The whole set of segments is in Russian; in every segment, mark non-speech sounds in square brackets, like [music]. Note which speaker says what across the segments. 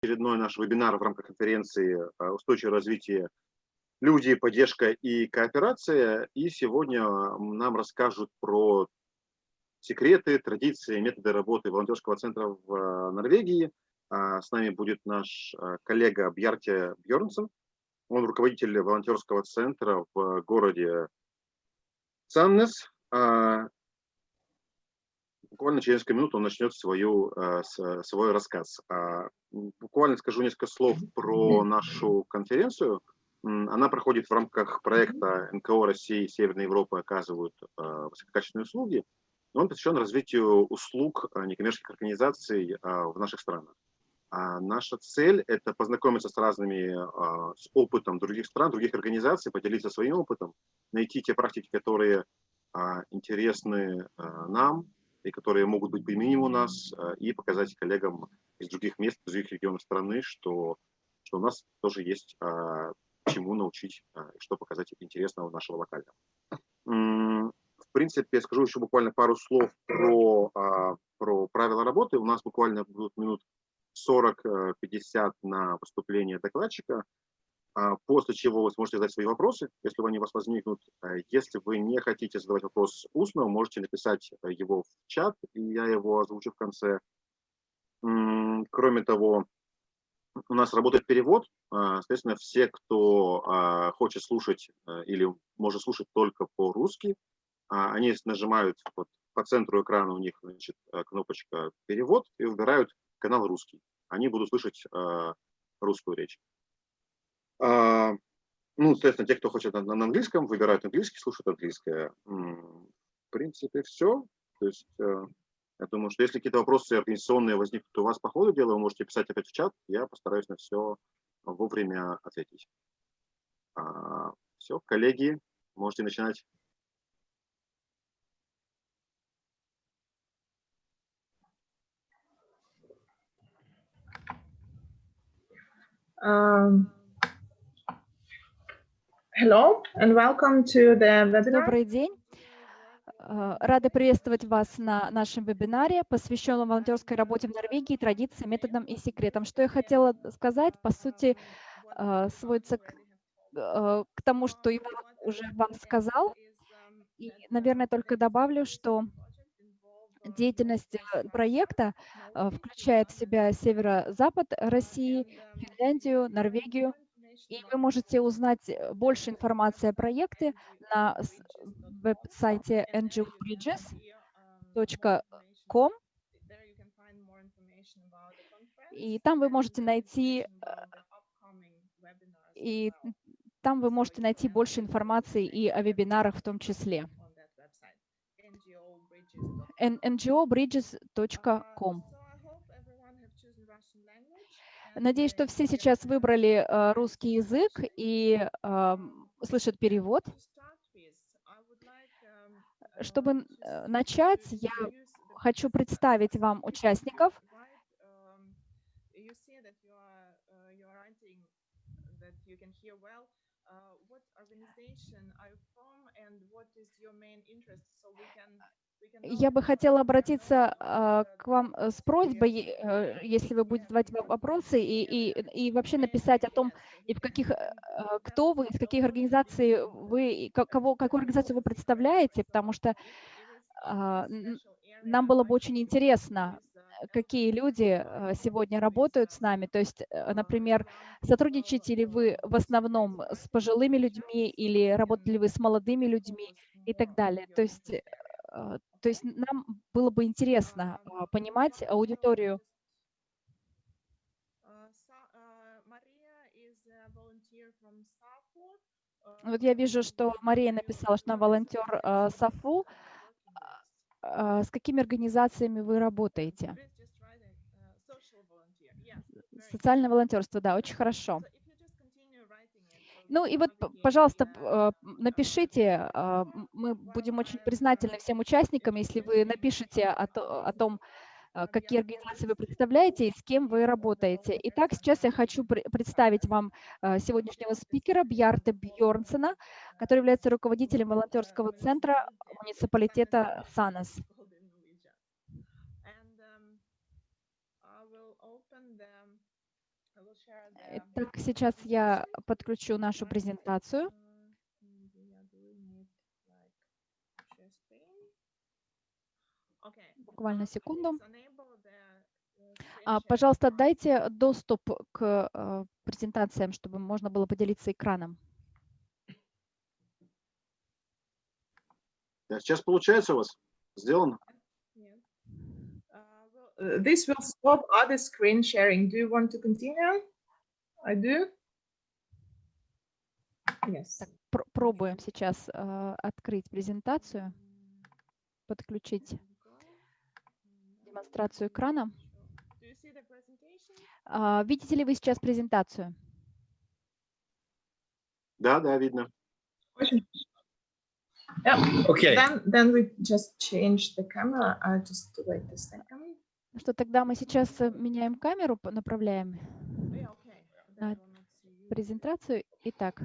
Speaker 1: очередной наш вебинар в рамках конференции «Устойчивое развитие. Люди, поддержка и кооперация». И сегодня нам расскажут про секреты, традиции, методы работы волонтерского центра в Норвегии. С нами будет наш коллега Бьярте Бьернсон. Он руководитель волонтерского центра в городе Саннес. Буквально через несколько минут он начнет свою, э, свой рассказ. А, буквально скажу несколько слов про нашу конференцию. Она проходит в рамках проекта НКО России и Северной Европы оказывают э, высококачественные услуги. Он посвящен развитию услуг э, некоммерческих организаций в наших странах. А наша цель – это познакомиться с разными, с опытом других стран, других организаций, поделиться своим опытом, найти те практики, которые интересны нам, и которые могут быть применимы у нас, э, и показать коллегам из других мест, из других регионов страны, что, что у нас тоже есть а, чему научить, а, что показать интересного нашего локального. В принципе, скажу еще буквально пару слов про, про правила работы. У нас буквально будут минут 40-50 э, на выступление докладчика. А, после чего вы сможете задать свои вопросы, если они у вас возникнут. А, если вы не хотите задавать вопрос устно, можете написать э, его в чат, и я его озвучу в конце. Кроме того, у нас работает перевод. А, соответственно, все, кто хочет слушать или может слушать только по-русски, они нажимают вот, по центру экрана у них значит, кнопочка «Перевод» и выбирают канал «Русский». Они будут слышать русскую речь. А, ну, соответственно, те, кто хочет на, на английском, выбирают английский, слушают английское. В принципе, все. То есть, э, я думаю, что если какие-то вопросы организационные возникнут у вас по ходу дела, вы можете писать опять в чат, я постараюсь на все вовремя ответить. А, все, коллеги, можете начинать.
Speaker 2: Um... Hello and welcome to the webinar.
Speaker 3: Добрый день. Э, рада приветствовать вас на нашем вебинаре, посвященном волонтерской работе в Норвегии, традициям, методам и секретам. Что я хотела сказать, по сути, э, сводится к, э, к тому, что Иван уже вам сказал. И, наверное, только добавлю, что деятельность проекта включает в себя северо-запад России, Финляндию, Норвегию, и вы можете узнать э, больше информации о проекте на веб-сайте ngobridges.com. И там вы можете найти э, и там вы можете найти больше информации и о вебинарах в том числе. ngobridges.com. Надеюсь, что все сейчас выбрали э, русский язык и слышат перевод. Чтобы э, начать, я хочу представить вам участников. Я бы хотела обратиться а, к вам э, с просьбой, э, если вы будете задавать вопросы, и, и, и вообще написать о том, и в каких, э, кто вы, из каких организаций вы, кого, какую организацию вы представляете, потому что а, нам было бы очень интересно, какие люди сегодня работают с нами. То есть, например, сотрудничаете ли вы в основном с пожилыми людьми или работали вы с молодыми людьми и так далее. То есть то есть нам было бы интересно а, понимать аудиторию. Вот я вижу, что Мария написала, что она волонтер САФУ. С какими организациями вы работаете? Социальное волонтерство, да, очень хорошо. Ну и вот, пожалуйста, а, напишите, а, мы будем очень признательны всем участникам, если вы напишите о, том, а, какие организации вы представляете и с кем вы работаете. Итак, сейчас я хочу представить вам сегодняшнего спикера Бьярте Бьорнсена, который является руководителем волонтерского центра муниципалитета Санес. Итак, сейчас я подключу нашу презентацию. Буквально секунду. А, пожалуйста, дайте доступ к э, презентациям, чтобы можно было поделиться экраном.
Speaker 1: Да, Сейчас получается у вас? Сделано?
Speaker 2: Uh, This will stop other screen sharing. Do you want to continue? I do. Yes.
Speaker 3: Так, пр- пробуем сейчас э, открыть презентацию, подключить демонстрацию экрана.
Speaker 2: Do you see the presentation?
Speaker 3: А, видите ли вы сейчас презентацию?
Speaker 1: Да, да, видно.
Speaker 2: Очень хорошо. Yeah.
Speaker 4: Okay.
Speaker 2: Then, then we just change the camera. Just wait a second.
Speaker 3: Что тогда мы сейчас э, меняем камеру, направляем
Speaker 2: Yeah,
Speaker 3: презентацию. Итак,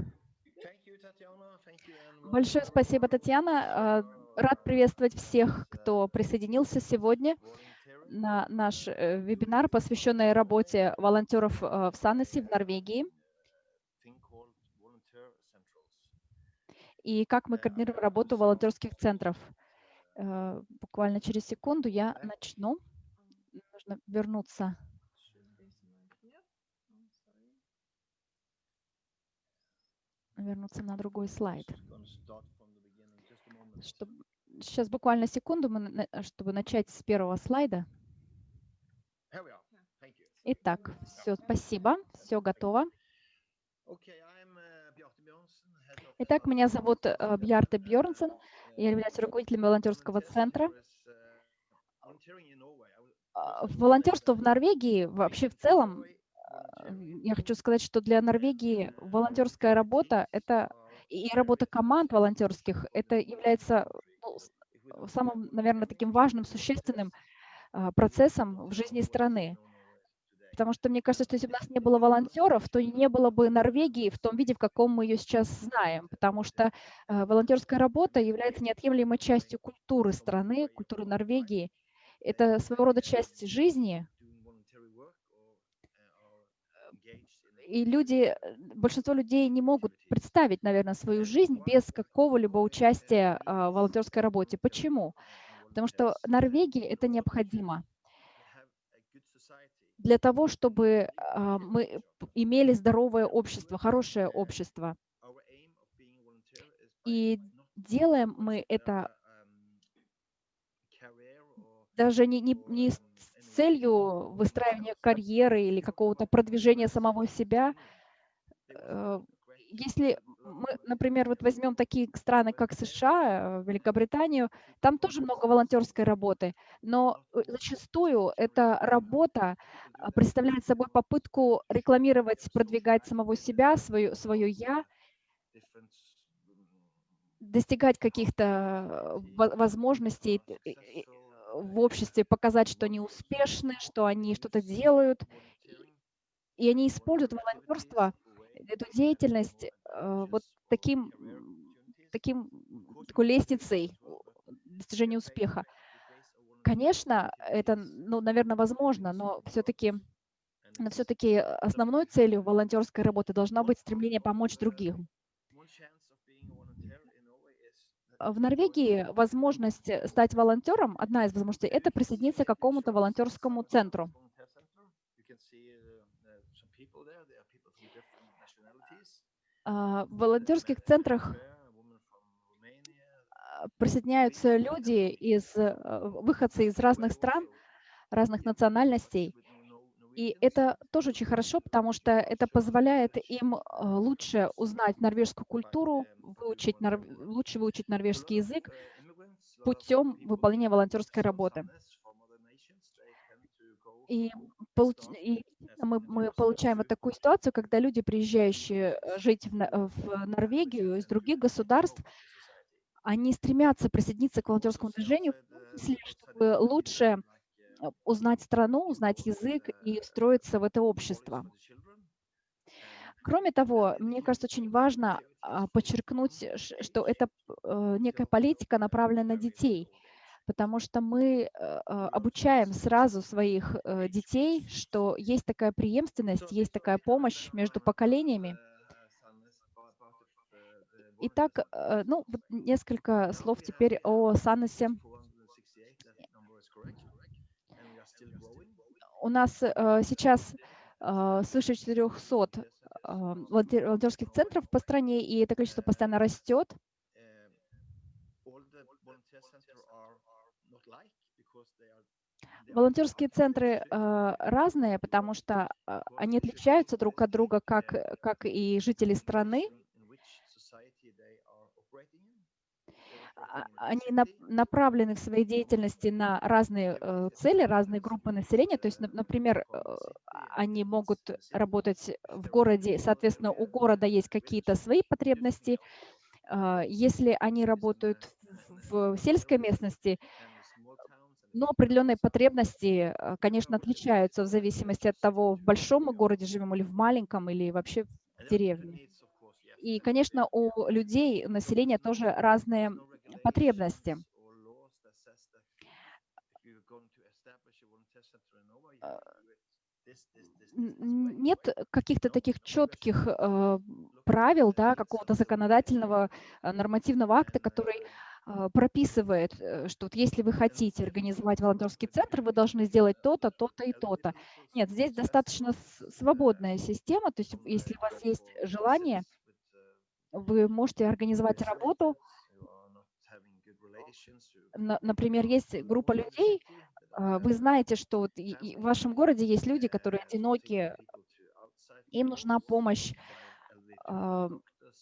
Speaker 3: большое спасибо, Татьяна. Э, Рад приветствовать всех, кто присоединился сегодня на наш э, вебинар, посвященный работе волонтеров э, в Саннесе в Норвегии и как мы координируем работу волонтерских центров. Буквально через секунду я начну. Нужно вернуться. Вернуться на другой слайд.
Speaker 4: Just gonna start from the beginning, just a moment.
Speaker 3: Чтоб- Сейчас буквально секунду, мы чтобы начать с первого слайда. Итак, все, спасибо, все готово.
Speaker 4: Uh,
Speaker 3: Итак, меня зовут э, Бьярте Бьорнсен.
Speaker 4: Uh,
Speaker 3: Я являюсь руководителем волонтерского центра.
Speaker 4: uh,
Speaker 3: А, Волонтерство в Норвегии, вообще в целом, э, я хочу сказать, что для Норвегии волонтерская работа это и работа команд волонтерских, это является ну, с- самым, наверное, таким важным, существенным а, процессом в жизни страны. Потому что мне кажется, что если бы у нас не было волонтеров, то не было бы Норвегии в том виде, в каком мы ее сейчас знаем. Потому что э, волонтерская работа является неотъемлемой частью культуры страны, культуры Норвегии. Это своего рода часть жизни, и люди, э, большинство людей не могут представить, наверное, свою жизнь без какого-либо участия а, в волонтерской работе. Почему? Потому что Норвегии это необходимо для того, чтобы а, мы имели здоровое общество, хорошее общество. И делаем мы это даже не, не, не с с целью выстраивания карьеры или какого-то продвижения самого себя. Э, Если мы, например, вот возьмем такие страны, как США, э, Великобританию, там тоже много волонтерской работы, но э, зачастую эта работа а, представляет собой попытку рекламировать, продвигать самого себя, свое, свое «я», достигать каких-то во- возможностей в обществе, показать, что они успешны, что они что-то делают. И они используют волонтерство, эту деятельность э, вот таким, таким, такой лестницей достижения успеха. Конечно, это, ну, наверное, возможно, но все-таки но все-таки основной целью волонтерской работы должна быть стремление помочь другим. А В Норвегии возможность э, стать волонтером, одна из возможностей, это присоединиться к какому-то волонтерскому центру. А, В волонтерских центрах а, присоединяются люди из э, выходцы из разных стран, разных национальностей. И это тоже очень хорошо, потому что это позволяет им э, лучше узнать норвежскую культуру, выучить, лучше выучить норвежский язык путем выполнения волонтерской работы. И, получ- и мы, мы получаем вот такую ситуацию, когда люди, приезжающие э, жить в, Нор- в Норвегию из других государств, они стремятся присоединиться к волонтерскому движению, числе, чтобы лучше э, узнать страну, узнать язык и встроиться в это общество. Кроме того, мне кажется, очень важно а, подчеркнуть, ш- что это э, некая политика, направленная на детей. потому что мы э, э, обучаем сразу своих э, детей, что есть такая преемственность, есть такая помощь между поколениями. Итак, э, ну, несколько слов теперь о Саносе. У нас э, сейчас э, свыше 400 э, волонтер- волонтерских центров по стране, и это количество постоянно растет. Волонтерские центры разные, потому что они отличаются друг от друга, как, как и жители страны. А- Они нап- направлены в своей деятельности на разные э, цели, разные группы населения. То есть, нап- например, э, они могут работать в городе, соответственно, у города есть какие-то свои потребности. А, Если они работают в в сельской местности, но определенные потребности, э, конечно, отличаются в зависимости от того, в большом мы городе живем или в маленьком, или вообще в деревне. И, конечно, у людей, у населения тоже разные потребности. Нет каких-то таких четких э, правил, да, какого-то законодательного э, нормативного акта, который э, прописывает, что вот если вы хотите организовать волонтерский центр, вы должны сделать то-то, то-то и то-то. Нет, здесь достаточно свободная система, то есть если у вас есть желание, вы можете организовать работу. На- Например, есть группа людей, а, вы знаете, что вот в вашем городе есть люди, которые одиноки, им нужна помощь,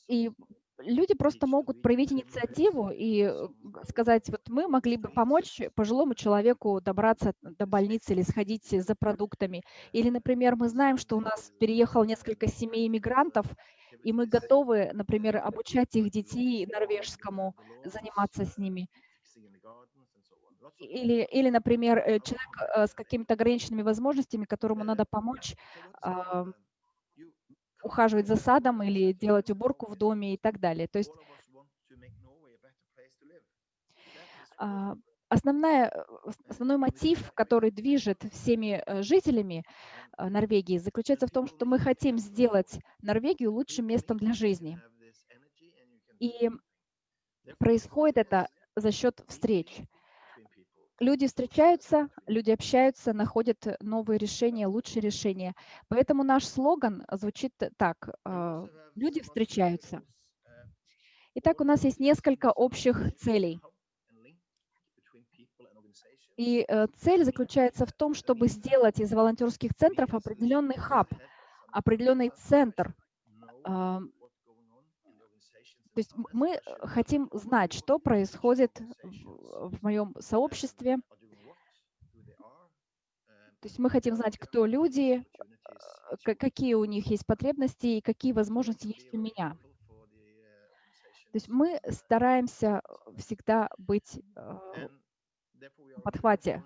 Speaker 3: и люди просто могут проявить инициативу и э, сказать, вот мы могли бы помочь пожилому человеку добраться до больницы или сходить за продуктами. Или, например, мы знаем, что у нас переехало несколько семей иммигрантов, и мы готовы, например, обучать их детей норвежскому, заниматься с ними. Или, или например, э, человек э, с какими-то ограниченными возможностями, которому надо помочь а, ухаживать за садом или делать уборку в доме и так далее. То есть а, основная, э, ос- основной мотив, который движет всеми э, жителями э, Норвегии, заключается в том, что мы хотим сделать Норвегию лучшим местом для жизни. И происходит это за счет встреч. Люди встречаются, люди общаются, находят новые решения, лучшие решения. Поэтому наш слоган звучит так. Люди встречаются. Итак, у нас есть несколько общих целей. И э, цель заключается в том, чтобы сделать из волонтерских центров определенный хаб, определенный центр. То есть мы э, хотим знать, что происходит в, моем сообществе. То есть мы хотим знать, кто люди, э, ка- какие у них есть потребности и какие возможности есть у меня. То есть мы стараемся всегда быть подхвате.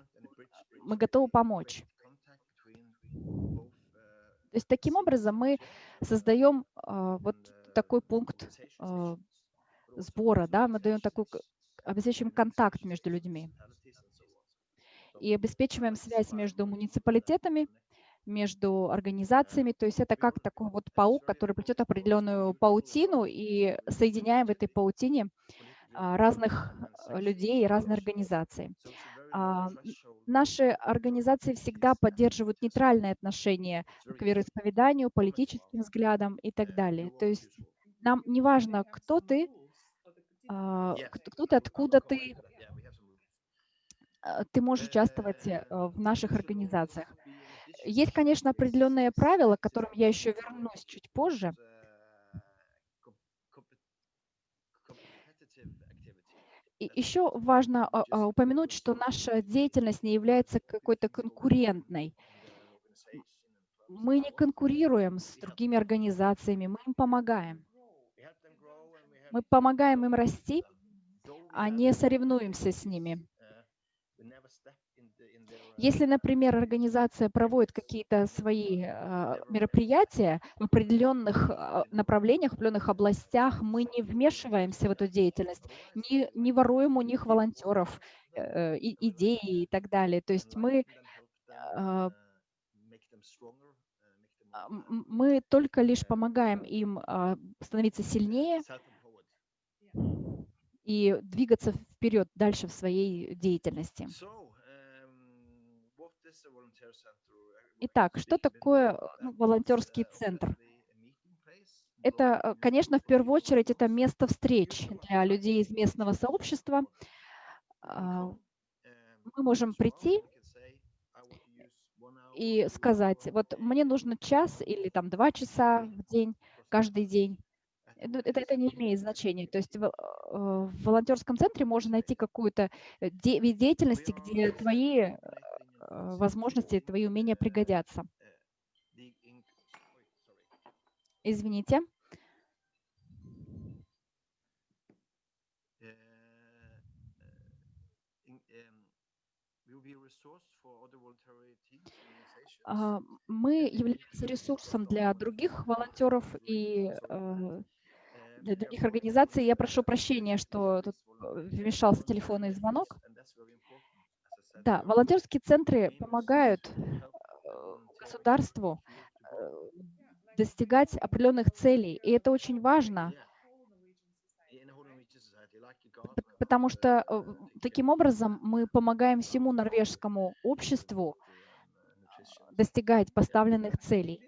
Speaker 3: Мы готовы помочь. То есть таким образом мы создаем э, вот такой пункт э, сбора, да, мы даем такой, обеспечиваем контакт между людьми и обеспечиваем связь между муниципалитетами, между организациями. То есть это как такой вот паук, который плетет определенную паутину и соединяем в этой паутине а, разных э, людей и разные организации. А, Наши организации всегда поддерживают нейтральное отношение к вероисповеданию, политическим взглядам и так далее. То есть нам не важно, кто ты, а, кто ты, откуда ты, а, ты можешь участвовать э, в наших организациях. Есть, конечно, определенные правила, к которым я еще вернусь чуть позже. И еще важно а, а, упомянуть, что наша деятельность не является какой-то конкурентной. Мы не конкурируем с другими организациями, мы им помогаем. Мы помогаем им расти, а не соревнуемся с ними. Если, например, организация проводит какие-то свои а, мероприятия в определенных а, направлениях, в определенных областях, мы не вмешиваемся в эту деятельность, не, не воруем у них волонтеров, э, идеи и так далее. То есть мы, а, мы только лишь помогаем им становиться сильнее и двигаться вперед дальше в своей деятельности. Итак, что такое ну, волонтерский центр? Это, э, конечно, в первую очередь, это место встреч для людей из местного сообщества. А, Мы можем прийти и сказать, вот мне нужно час или там два часа в день, каждый день. Ну, Это, это не имеет значения. То есть в, э, в волонтерском центре можно найти какую-то де- вид деятельности, где твои э, возможности, твои умения пригодятся. Извините. А, Мы являемся ресурсом для других волонтеров и э, для других организаций. Я прошу прощения, что тут э, вмешался телефонный звонок. Да, волонтерские центры помогают э, государству э, достигать определенных целей, и это очень важно, п- потому что э, таким образом мы помогаем всему норвежскому обществу достигать поставленных целей.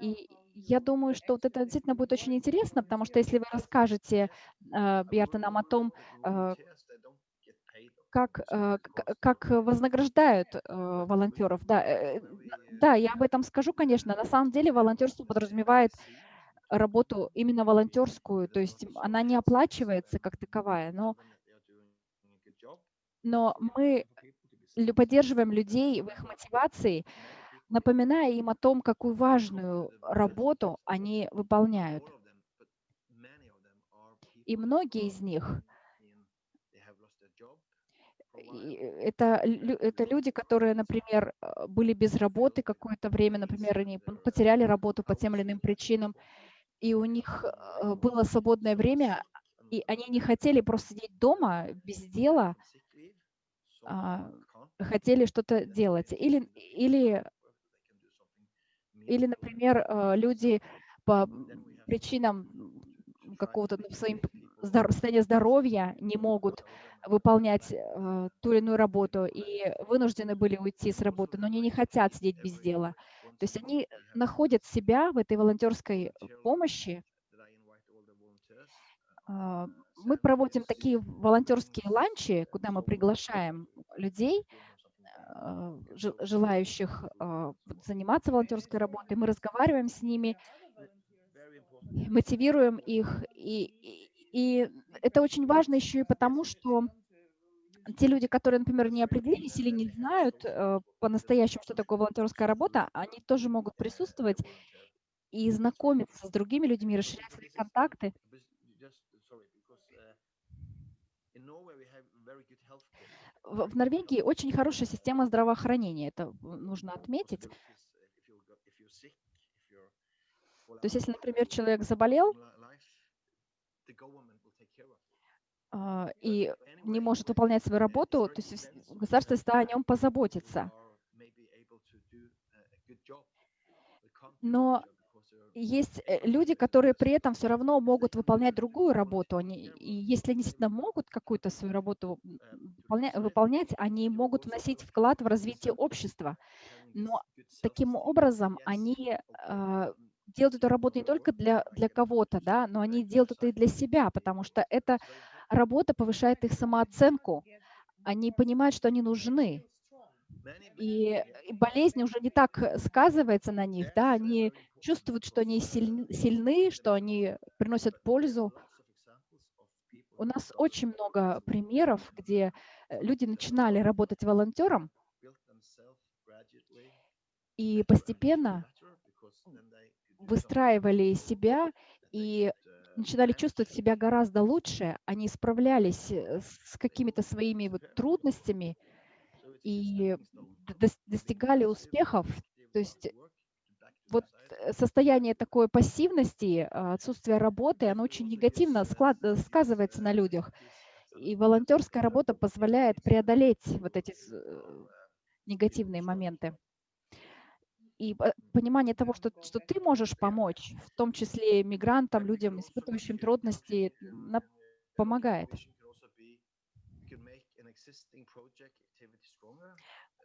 Speaker 3: И я думаю, что вот это действительно будет очень интересно, потому что если вы расскажете, Бьярта, нам о том, как, э, как вознаграждают э, волонтеров, да, э, да, я об этом скажу, конечно. На самом деле волонтерство подразумевает работу именно волонтерскую, то есть она не оплачивается как таковая, но, но мы поддерживаем людей в их мотивации, напоминая им о том, какую важную работу они выполняют. И многие из них это, лю- это люди, которые, например, э, были без работы какое-то время, например, они потеряли работу по тем или иным причинам, и у них э, было свободное время, и они не хотели просто сидеть дома без дела, а, хотели что-то делать. Или, или, или например, э, люди по причинам какого-то ну, своим состояния здоровья не могут выполнять э, ту или иную работу и вынуждены были уйти с работы, но они не хотят сидеть без дела. То есть они находят себя в этой волонтерской помощи. А, Мы проводим такие волонтерские ланчи, куда мы приглашаем людей, жел- желающих вот заниматься волонтерской работой. Мы разговариваем с ними, мотивируем их. И, и, это очень важно еще и потому, что те люди, которые, например, не определились или не знают э, по-настоящему, что такое волонтерская работа, они тоже могут присутствовать и знакомиться с другими людьми, расширять свои контакты. В, Норвегии очень хорошая система здравоохранения, это нужно отметить. То есть, если, например, человек заболел и не может выполнять свою работу, то есть государство всегда о нем позаботится. Но есть э, люди, которые при этом все равно могут выполнять другую работу. Они, и если они действительно могут какую-то свою работу выполня- выполнять, они могут вносить вклад в развитие общества. Но таким образом они а, делают эту работу не только для, для кого-то, да, но они делают это и для себя, потому что эта работа повышает их самооценку. Они понимают, что они нужны. И, и болезнь уже не так э, сказывается на них, да, они чувствуют, что они сильны, что они приносят пользу. У нас очень много примеров, где э, люди начинали работать волонтером, и постепенно выстраивали себя и начинали чувствовать себя гораздо лучше, они справлялись э, с какими-то своими вот трудностями, и дос- достигали успехов. То есть вот э, состояние такой пассивности, а, отсутствие работы, оно очень негативно склад- э, сказывается на людях. И волонтерская работа позволяет преодолеть вот эти негативные моменты. И по- понимание того, что, что ты можешь помочь, в том числе мигрантам, людям, испытывающим трудности, помогает.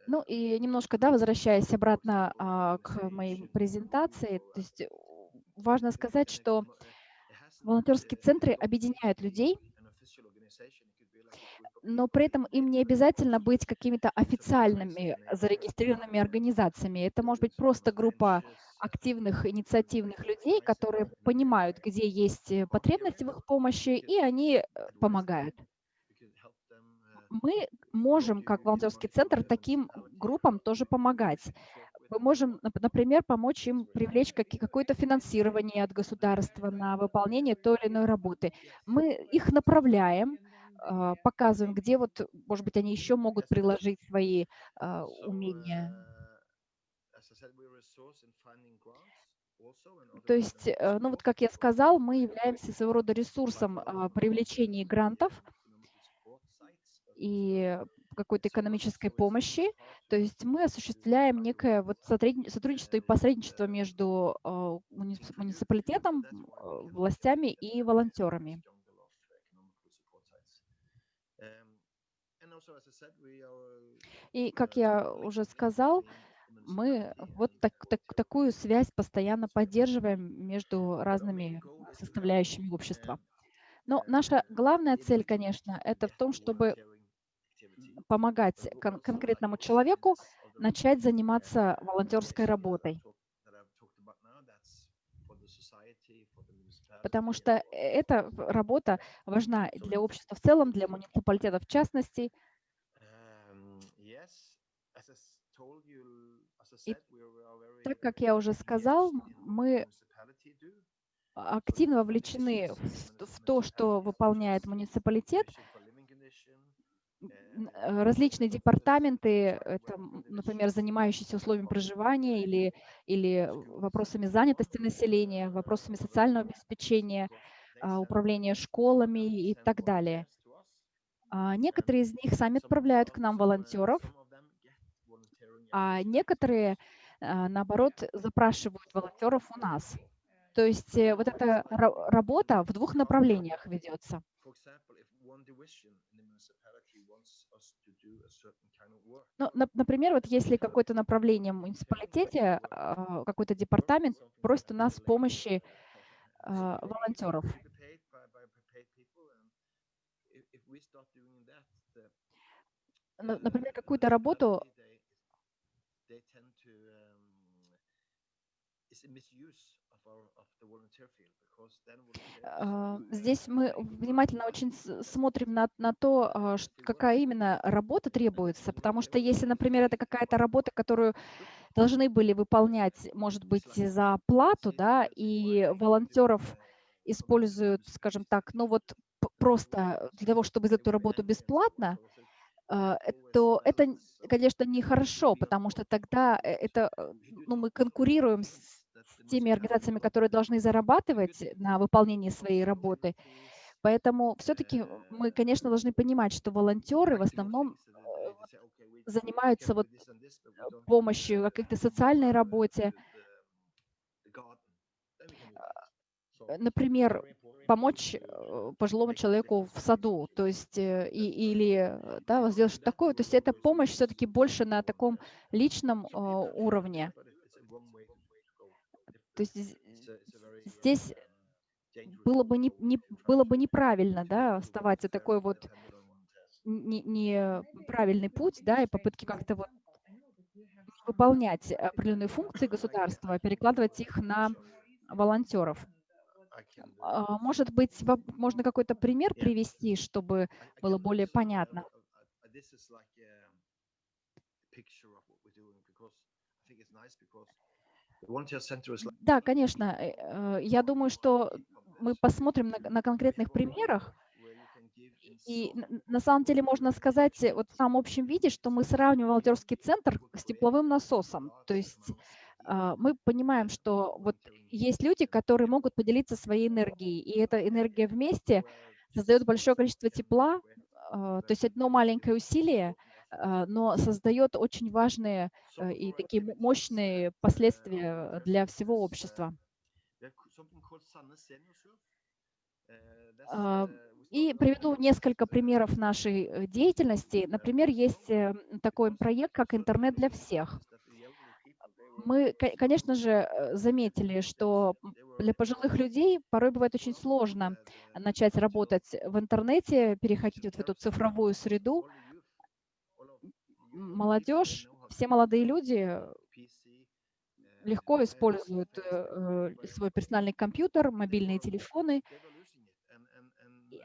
Speaker 3: Ну и немножко, да, возвращаясь обратно а, к моей презентации, то есть э, важно сказать, что волонтерские центры объединяют людей, но при этом им не обязательно быть какими-то официальными зарегистрированными организациями. Это может быть просто группа активных, инициативных людей, которые понимают, где есть э, потребность в их помощи, и они э, помогают. Мы можем, как волонтерский центр, таким группам тоже помогать. Мы можем, нап- например, помочь им привлечь какое-то финансирование от государства на выполнение той или иной работы. Мы их направляем, показываем, где вот, может быть, они еще могут приложить свои а, умения. То есть, э, ну вот как я сказал, мы являемся своего рода ресурсом а, привлечения грантов и какой-то экономической помощи. То есть мы осуществляем некое вот сотрудни- сотрудничество и посредничество между а, муни- муниципалитетом, а, властями и волонтерами. И, как я уже сказал, мы вот так, так- такую связь постоянно поддерживаем между разными составляющими общества. Но наша главная цель, конечно, это в том, чтобы помогать кон- конкретному человеку начать заниматься волонтерской работой. Потому что эта работа важна для общества в целом, для муниципалитета в частности. И так как я уже сказал, мы активно вовлечены в, в то, что выполняет муниципалитет. Э, Различные департаменты, это, например, занимающиеся условиями проживания или, или вопросами занятости населения, вопросами социального обеспечения, а, управления школами и так далее. А Некоторые из них сами отправляют к нам волонтеров, а некоторые, а, наоборот, запрашивают волонтеров у нас. То есть э, вот эта ра- работа в двух направлениях ведется. Ну, нап- например, вот если какое-то направление в муниципалитете, а, какой-то департамент просит у нас помощи а, волонтеров. На- Например, какую-то работу А, Здесь мы внимательно очень смотрим на, на то, а, какая именно работа требуется, потому что если, например, это какая-то работа, которую должны были выполнять, может быть, за плату, да, и волонтеров используют, скажем так, ну вот просто для того, чтобы сделать эту работу бесплатно, а, э, то это, конечно, нехорошо, потому что тогда э, это, э, ну, мы конкурируем с теми организациями, которые должны зарабатывать на выполнении своей работы. Поэтому все-таки мы, конечно, должны понимать, что волонтеры в основном э, занимаются вот помощью в какой-то социальной работе, Э, например, помочь э, пожилому человеку в саду, то есть э, и, или э, да, сделать что-то такое. То есть это помощь все-таки больше на таком личном э, уровне. То есть з- здесь было бы, не, не, было бы неправильно да, оставаться такой вот не- неправильный путь, да, и попытки как-то вот выполнять определенные функции государства, перекладывать их на волонтеров. А, Может быть, можно какой-то пример привести, чтобы было более понятно? Да, конечно. э, э, Я думаю, что мы посмотрим на, на конкретных примерах, И на самом деле можно сказать э, вот в самом общем виде, что мы сравниваем волонтерский центр с тепловым насосом. То есть а, мы понимаем, что вот есть люди, которые могут поделиться своей энергией, и эта энергия вместе создает большое количество тепла, а, то есть одно маленькое усилие, но создает очень важные э, и такие мощные последствия для всего общества. А, И приведу несколько примеров нашей э, деятельности. Например, есть э, такой проект, как «Интернет для всех». Мы, ко- конечно же, э, заметили, что для пожилых людей порой бывает очень сложно начать работать в интернете, переходить вот в эту цифровую среду. Молодежь, все молодые люди легко используют э, э, свой персональный компьютер, мобильные телефоны,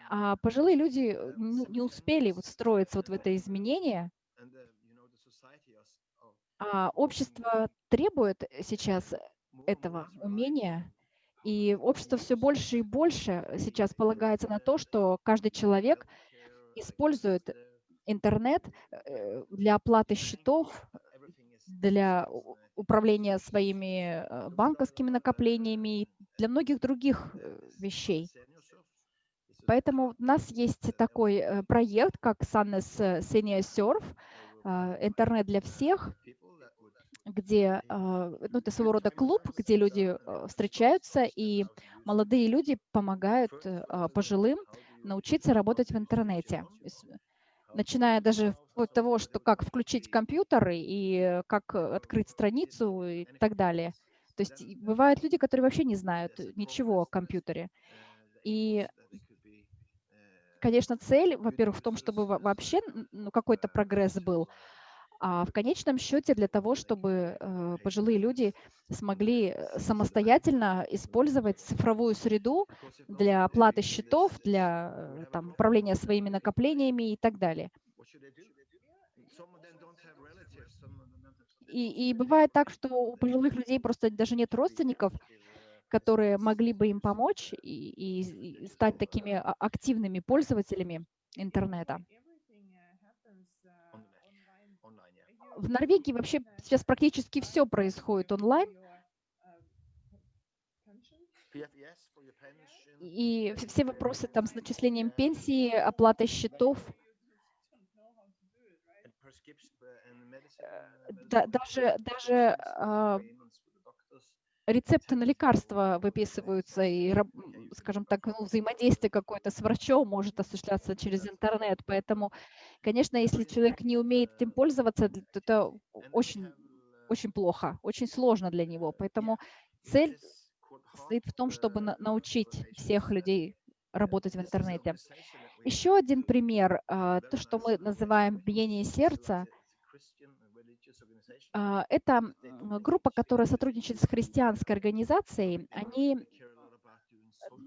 Speaker 3: а пожилые люди э, ну, не успели вот встроиться вот в это изменение, а общество требует сейчас этого умения, и общество все больше и больше сейчас полагается на то, что каждый человек использует интернет э, для оплаты счетов, для управления своими э, банковскими накоплениями и для многих других э, вещей. Поэтому у нас есть такой проект, как Sunnes Senior Surf, интернет для всех, где, ну, это своего рода клуб, где люди э, встречаются, и молодые люди помогают пожилым научиться работать в интернете. Начиная даже от того, что как включить компьютер и как открыть страницу и так далее. То есть бывают люди, которые вообще не знают ничего о компьютере. И, конечно, цель, во-первых, в том, чтобы во- вообще ну, какой-то прогресс был, а в конечном счете для того, чтобы э, пожилые люди смогли э, самостоятельно использовать цифровую среду для оплаты счетов, для э, там, управления своими накоплениями и так далее. И, и бывает так, что у пожилых людей просто даже нет родственников, которые могли бы им помочь и, и- и стать такими а- активными пользователями интернета. В Норвегии вообще сейчас практически все происходит онлайн, и вс- все вопросы там с начислением пенсии, оплатой счетов, да- даже, даже а, рецепты на лекарства выписываются, и, скажем так, ну, взаимодействие какое-то с врачом может осуществляться через интернет. Поэтому, конечно, если человек не умеет этим пользоваться, то это очень, очень плохо, очень сложно для него. Поэтому цель состоит в том, чтобы на- научить всех людей работать в интернете. Еще один пример, а, то, что мы называем биение сердца, это м, группа, которая сотрудничает с христианской организацией. Они,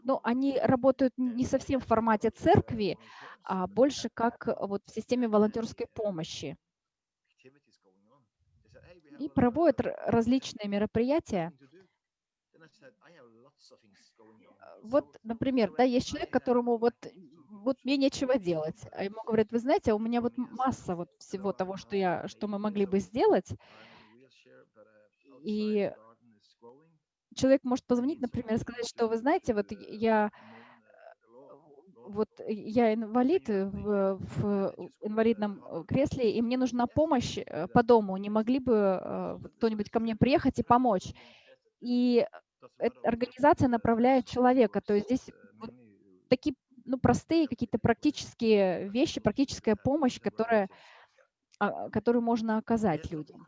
Speaker 3: ну, они работают не совсем в формате церкви, а больше как э, вот в системе волонтерской помощи. И проводят различные мероприятия. Вот, например, да, есть человек, которому вот, вот мне нечего делать, а ему говорят, вы знаете, а у меня вот масса вот всего того, что я, что мы могли бы сделать, и человек может позвонить, например, сказать, что вы знаете, вот я вот я инвалид в, в инвалидном кресле, и мне нужна помощь э, по дому. Не могли бы э, кто-нибудь ко мне приехать и помочь? И организация направляет человека. То есть здесь вот такие ну, простые какие-то практические вещи, практическая помощь, которая, а, которую можно оказать людям.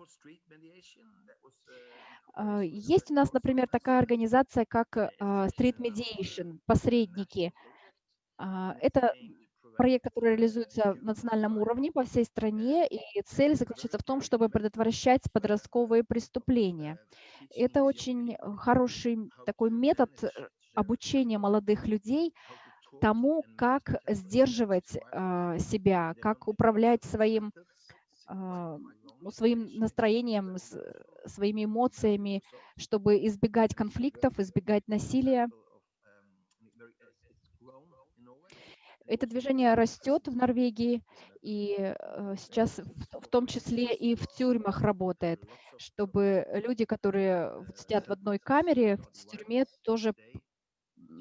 Speaker 3: А, Есть у нас, например, такая организация, как а, Street Mediation, посредники. Это проект, который реализуется в национальном уровне по всей стране, и цель заключается в том, чтобы предотвращать подростковые преступления. Это очень хороший такой метод э, обучения молодых людей тому, как сдерживать а, себя, как управлять своим, а, ну, своим настроением, с- своими эмоциями, чтобы избегать конфликтов, избегать насилия. Это движение растет в Норвегии, и э, сейчас в, том числе и в тюрьмах работает, чтобы люди, которые вот сидят в одной камере в тюрьме, тоже,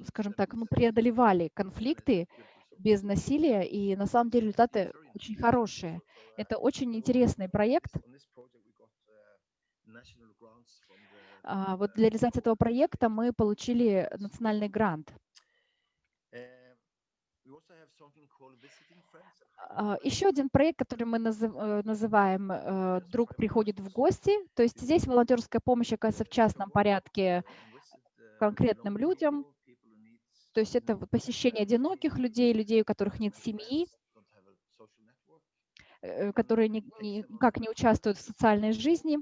Speaker 3: скажем так, ну, преодолевали конфликты без насилия, и на самом деле результаты очень хорошие. Это очень интересный проект. А, вот для реализации этого проекта мы получили национальный грант. А, Еще один проект, который мы назыв- э, называем э, «Друг приходит в гости». То есть здесь волонтерская помощь оказывается в частном порядке конкретным людям. То есть это посещение одиноких людей, людей, у которых нет семьи, э, которые ни- никак не участвуют в социальной жизни.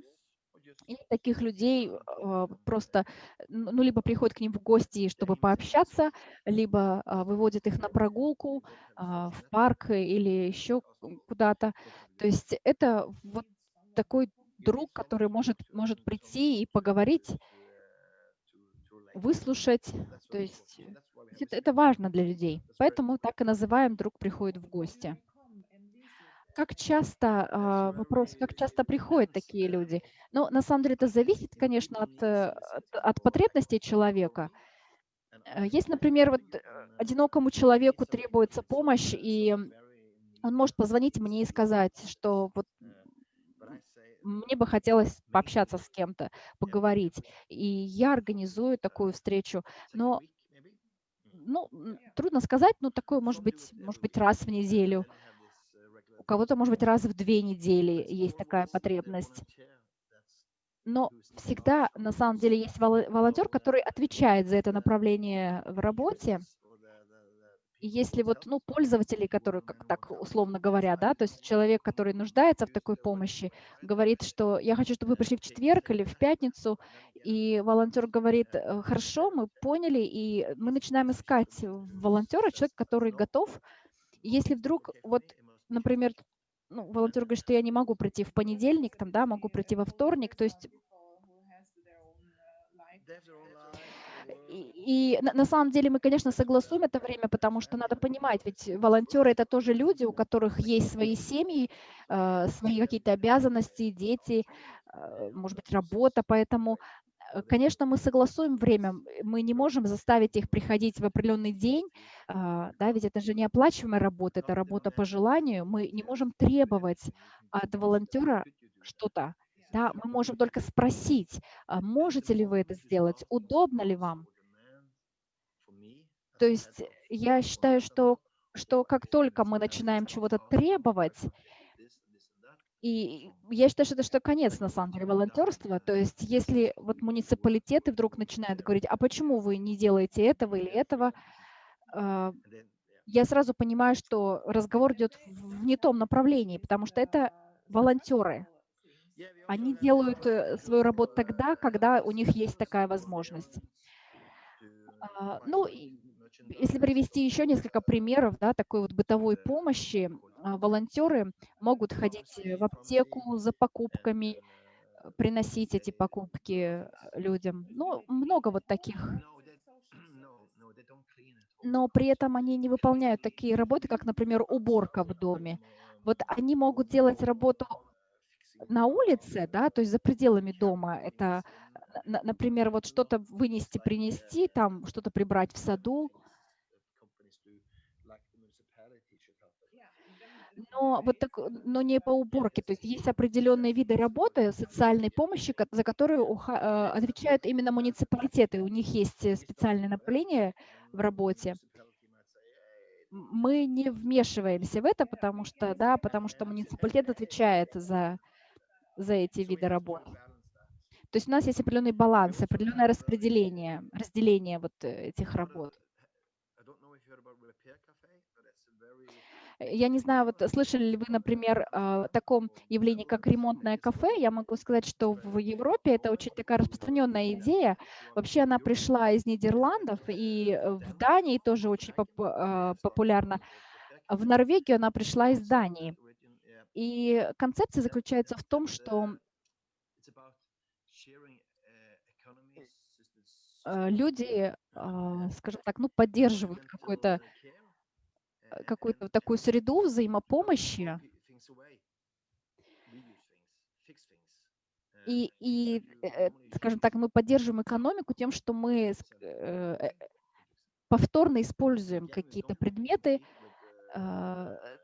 Speaker 3: И таких людей э, просто, ну, ну, либо приходят к ним в гости, чтобы пообщаться, либо а, выводят их на прогулку а, в парк или еще куда-то. То есть это вот такой друг, который может, может прийти и поговорить, выслушать. То есть это, это важно для людей. Поэтому так и называем «друг приходит в гости». Как часто, а, вопрос, как часто приходят такие люди? Ну, на самом деле это зависит, конечно, от, э, от, от потребностей человека. Э, Есть, например, вот э, одинокому человеку требуется помощь, и он может позвонить мне и сказать, что вот мне бы хотелось пообщаться с кем-то, поговорить. И я организую такую встречу. Но, ну, трудно сказать, но такое может быть, может быть, раз в неделю. У кого-то, может быть, раз в две недели есть такая потребность. Но всегда, на самом деле, есть воло- волонтер, который отвечает за это направление в работе. И если вот, ну, пользователи, которые, как так условно говоря, да, то есть человек, который нуждается в такой помощи, говорит, что я хочу, чтобы вы пришли в четверг или в пятницу, и волонтер говорит, «Э, хорошо, мы поняли, и мы начинаем искать волонтера, человек, который готов. И если вдруг вот например, ну, волонтер говорит, что я не могу прийти в понедельник, там, да, могу прийти во вторник, то есть и, на, самом деле мы, конечно, согласуем это время, потому что надо понимать, ведь волонтеры это тоже люди, у которых есть свои семьи, э, свои какие-то обязанности, дети, э, может быть, работа, поэтому э, Конечно, мы согласуем время, мы не можем заставить их приходить в определенный день, а, да, ведь это же не оплачиваемая работа, это работа по желанию. Мы не можем требовать от волонтера что-то, да, мы можем только спросить, а можете ли вы это сделать, удобно ли вам. То есть я считаю, что, что как только мы начинаем чего-то требовать, и я считаю, что это что конец, на самом деле, волонтерства. То есть если вот муниципалитеты вдруг начинают говорить, а почему вы не делаете этого или этого, а, я сразу понимаю, что разговор идет в не том направлении, потому что это волонтеры. Они делают э, свою работу тогда, когда у них есть такая возможность. А, Ну, если привести еще несколько примеров да, такой вот бытовой помощи, а, волонтеры могут ходить э, в аптеку за покупками, э, приносить эти покупки э, людям. Ну, много вот таких. Но при этом они не выполняют такие работы, как, например, [clears throat] уборка в доме. Вот они могут делать работу на улице, да, то есть за пределами дома. Это, на- например, вот что-то вынести, принести, там что-то прибрать в саду. Но вот так, но не по уборке. То есть есть определенные виды работы социальной помощи, за которые э, отвечают именно муниципалитеты. У них есть э, специальное направление в работе. Мы не вмешиваемся в это, потому что, да, потому что муниципалитет отвечает за, за эти виды работ. То есть у нас есть определенный баланс, определенное распределение, разделение вот э, этих работ. Э, Я не знаю, вот слышали ли вы, например, о таком явлении, как ремонтное кафе? Я могу сказать, что в Европе это очень такая распространенная идея. Вообще она пришла из Нидерландов, и э, в Дании тоже очень поп- а, популярна. В Норвегию она пришла из Дании. И концепция заключается в том, что э, люди, скажем так, ну, поддерживают какой-то э, какую-то такую среду взаимопомощи,
Speaker 4: uh,
Speaker 3: и, и
Speaker 4: you
Speaker 3: э, скажем так, мы поддерживаем экономику тем, что мы э, э, повторно используем какие-то предметы,
Speaker 4: uh,
Speaker 3: а,
Speaker 4: uh,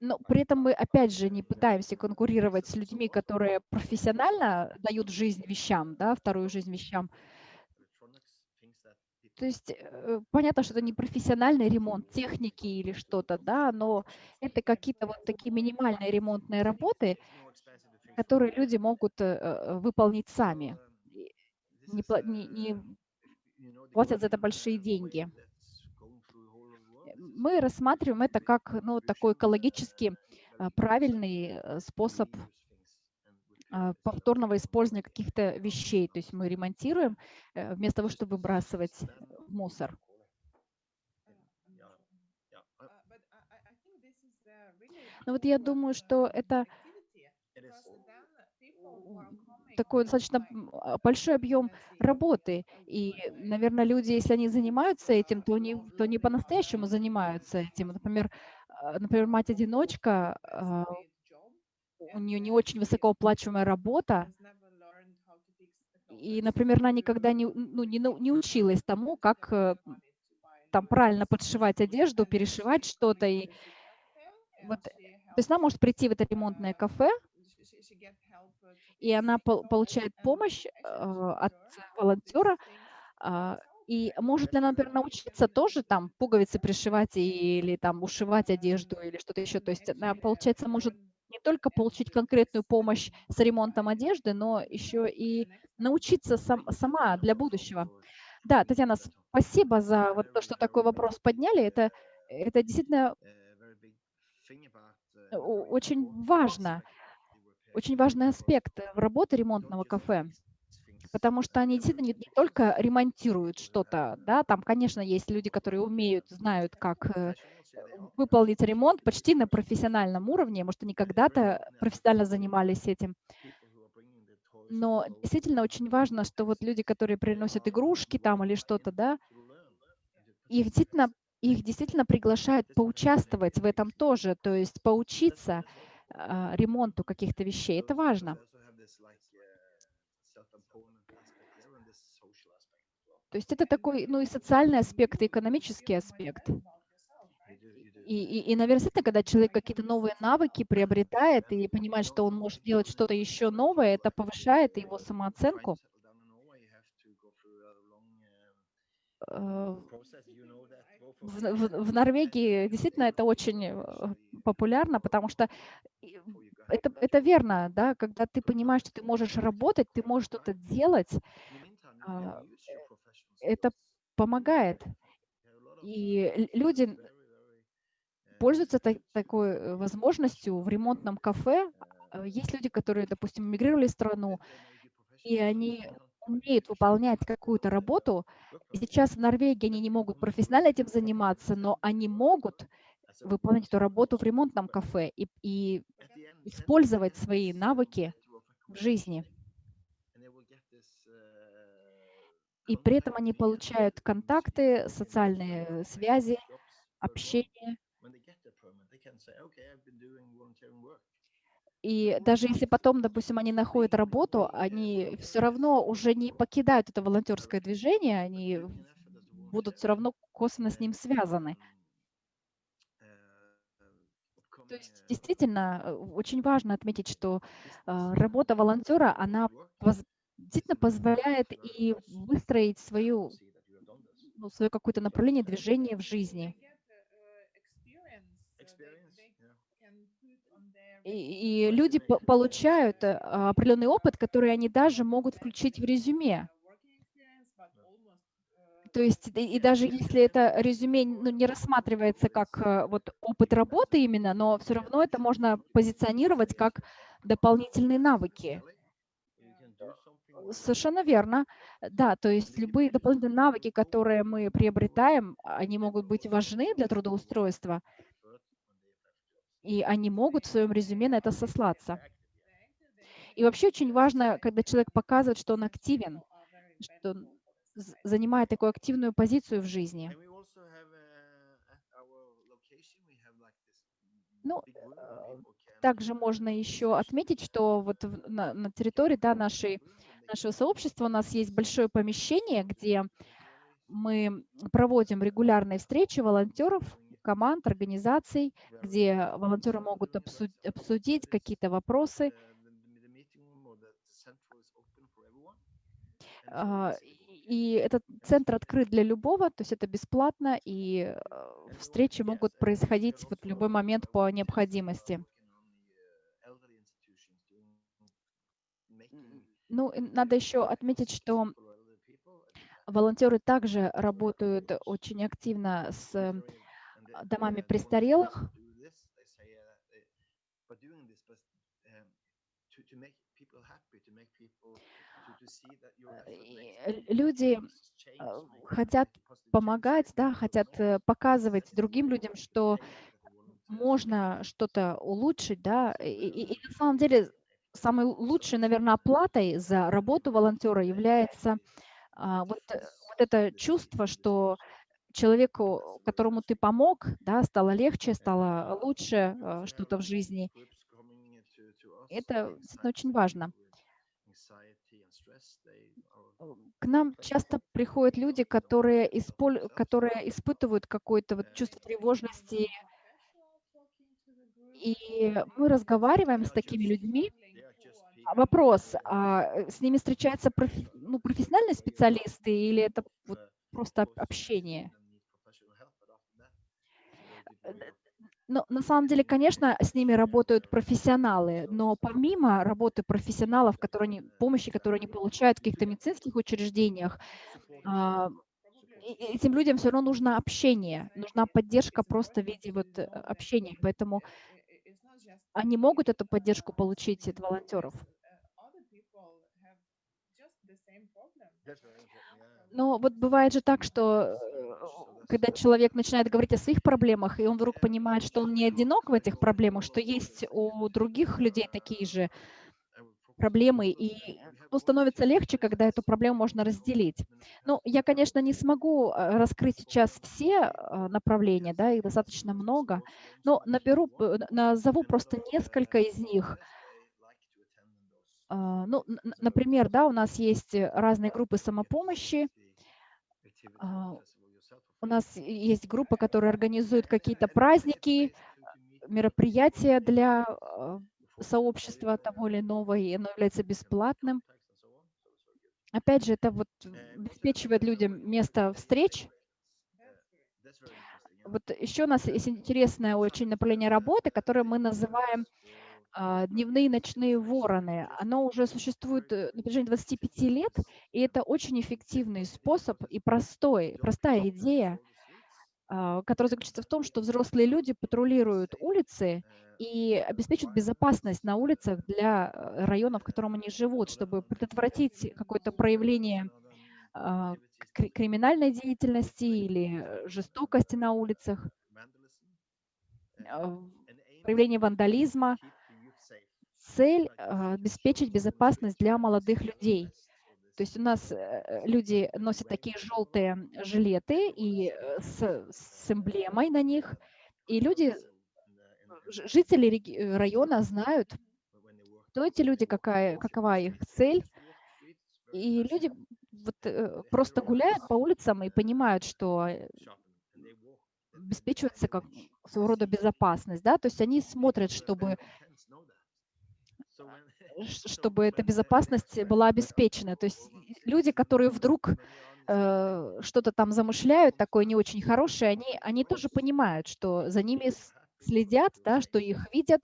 Speaker 3: но при этом мы, опять же, не пытаемся конкурировать с людьми, которые профессионально дают жизнь вещам, да, вторую жизнь вещам. То есть э, понятно, что это не профессиональный ремонт техники или что-то, да, но это какие-то вот такие минимальные ремонтные работы, которые люди могут э, э, выполнить сами. Не, не- не платят за это большие деньги. Мы рассматриваем это как ну, такой экологически правильный способ
Speaker 4: reuse things and repair
Speaker 3: а,
Speaker 4: this
Speaker 3: повторного
Speaker 4: stuff.
Speaker 3: использования каких-то вещей. То есть мы ремонтируем э, вместо того, чтобы выбрасывать мусор. Но вот я думаю, что это такой достаточно а, большой объем работы. И, наверное, люди, если они занимаются этим, то они, то они по-настоящему занимаются этим. Например, а, например, мать-одиночка, а, у нее не очень высокооплачиваемая работа, и, например, она никогда не, ну, не, не училась тому, как э, там правильно подшивать одежду, перешивать что-то. И вот, то есть она может прийти в это ремонтное кафе, и она пол- получает помощь э, от волонтера, а, и может ли она, например, научиться тоже там пуговицы пришивать или там ушивать одежду или что-то еще. То есть она, получается, может не только получить конкретную помощь с ремонтом одежды, но еще и научиться сам, сама для будущего. Да, Татьяна, спасибо за вот то, что такой вопрос подняли. Это, это действительно очень важно, очень важный аспект работы ремонтного кафе, потому что они действительно не, не только ремонтируют что-то, да, там, конечно, есть люди, которые умеют, знают, как э, выполнить ремонт почти на профессиональном уровне, может, они когда-то профессионально занимались этим, но действительно очень важно, что вот люди, которые приносят игрушки там или что-то, да, их действительно, их действительно приглашают поучаствовать в этом тоже, то есть поучиться а, ремонту каких-то вещей. Это важно. То есть это такой, ну и социальный аспект, и экономический аспект. И, и, и, наверное, когда человек какие-то новые навыки приобретает и понимает, что он может делать что-то еще новое, это повышает его самооценку. Э, В, в- в Норвегии действительно это очень э, популярно, потому что это, это верно, да, когда ты понимаешь, что ты можешь работать, ты можешь что-то делать, а, это помогает. И люди пользуются та- такой э, возможностью в ремонтном кафе. А, Есть люди, которые, допустим, мигрировали в страну, и они умеют выполнять какую-то работу. Сейчас в Норвегии они не могут профессионально этим заниматься, но они могут выполнять эту работу в ремонтном кафе и, и использовать свои навыки в жизни. И при этом они получают контакты, социальные связи, общение. И даже если потом, допустим, они находят работу, они все равно уже не покидают это волонтерское движение, они будут все равно косвенно с ним связаны. То есть действительно э, очень важно отметить, что а, работа волонтера, она действительно позволяет и выстроить свою, ну, свое какое-то направление движения в жизни. И, люди по- получают э, определенный опыт, который они даже могут включить в резюме. То есть и, и даже если это резюме ну, не рассматривается как э, вот опыт работы именно, но все равно это можно позиционировать как дополнительные навыки. Совершенно верно. Да, то есть любые дополнительные навыки, которые мы приобретаем, они могут быть важны для трудоустройства, и они могут в своем резюме на это сослаться. И вообще очень важно, когда человек показывает, что он активен, что он занимает такую активную позицию в жизни. Ну, э, также можно еще отметить, что вот на, на территории да, нашей, нашего сообщества у нас есть большое помещение, где мы проводим регулярные встречи волонтеров команд, организаций, где волонтеры могут обсу- обсудить какие-то вопросы. А, И этот центр открыт для любого, то есть это бесплатно, и э, встречи могут происходить вот в любой момент по необходимости. Ну, надо еще отметить, что волонтеры также работают очень активно с домами престарелых. Э, Люди э, хотят помогать, да, хотят э, показывать другим людям, что можно что-то улучшить, да, и, и- и на самом деле самой лучшей, наверное, оплатой за работу волонтера является а, вот, вот это чувство, что человеку, которому ты помог, да, стало легче, стало лучше э, что-то в жизни. Это очень важно. Э, К нам часто приходят люди, которые, исполь- которые испытывают какое-то вот чувство тревожности, и мы разговариваем с такими людьми. А Вопрос, а э, с ними встречаются профи- ну, профессиональные специалисты или это вот просто об- общение? Но на самом деле, конечно, с ними работают профессионалы, но помимо работы профессионалов, которые они, помощи, которую они получают в каких-то медицинских учреждениях, а, этим людям все равно нужно общение, нужна поддержка просто в виде вот э, общения, поэтому они могут эту поддержку получить от волонтеров. Но вот бывает же так, что э, когда человек начинает говорить о своих проблемах, и он вдруг понимает, что он не одинок в этих проблемах, что есть у других людей такие же проблемы, и ну, становится легче, когда эту проблему можно разделить. Ну, я, конечно, не смогу э, раскрыть сейчас все э, направления, да, их достаточно много, но наберу, назову просто несколько из них. Ну, например, да, у нас есть разные группы самопомощи, у нас есть группа, которая организует какие-то праздники, мероприятия для э, сообщества того или иного, и оно является бесплатным. Опять же, это вот обеспечивает людям место встреч. Вот еще у нас есть интересное очень направление работы, которое мы называем а, дневные и ночные вороны. Оно уже существует э, на протяжении 25 лет, и это очень эффективный способ и простой, простая идея, а, которая заключается в том, что взрослые люди патрулируют улицы и обеспечивают безопасность на улицах для э, районов, в котором они живут, чтобы предотвратить какое-то проявление а, кри- криминальной деятельности или э, жестокости на улицах, а, проявление вандализма. Цель а, обеспечить безопасность для молодых людей. То есть у нас э, люди носят такие желтые жилеты и э, с, с эмблемой на них, и люди, жители э, района знают, кто эти люди, какая, какова их цель, и люди вот, просто гуляют по улицам и понимают, что обеспечивается как своего рода безопасность, да, то есть они смотрят, чтобы [laughs] чтобы эта безопасность была обеспечена. То есть люди, которые вдруг э, что-то там замышляют, такое не очень хорошее, они, они тоже понимают, что за ними следят, да, что их видят,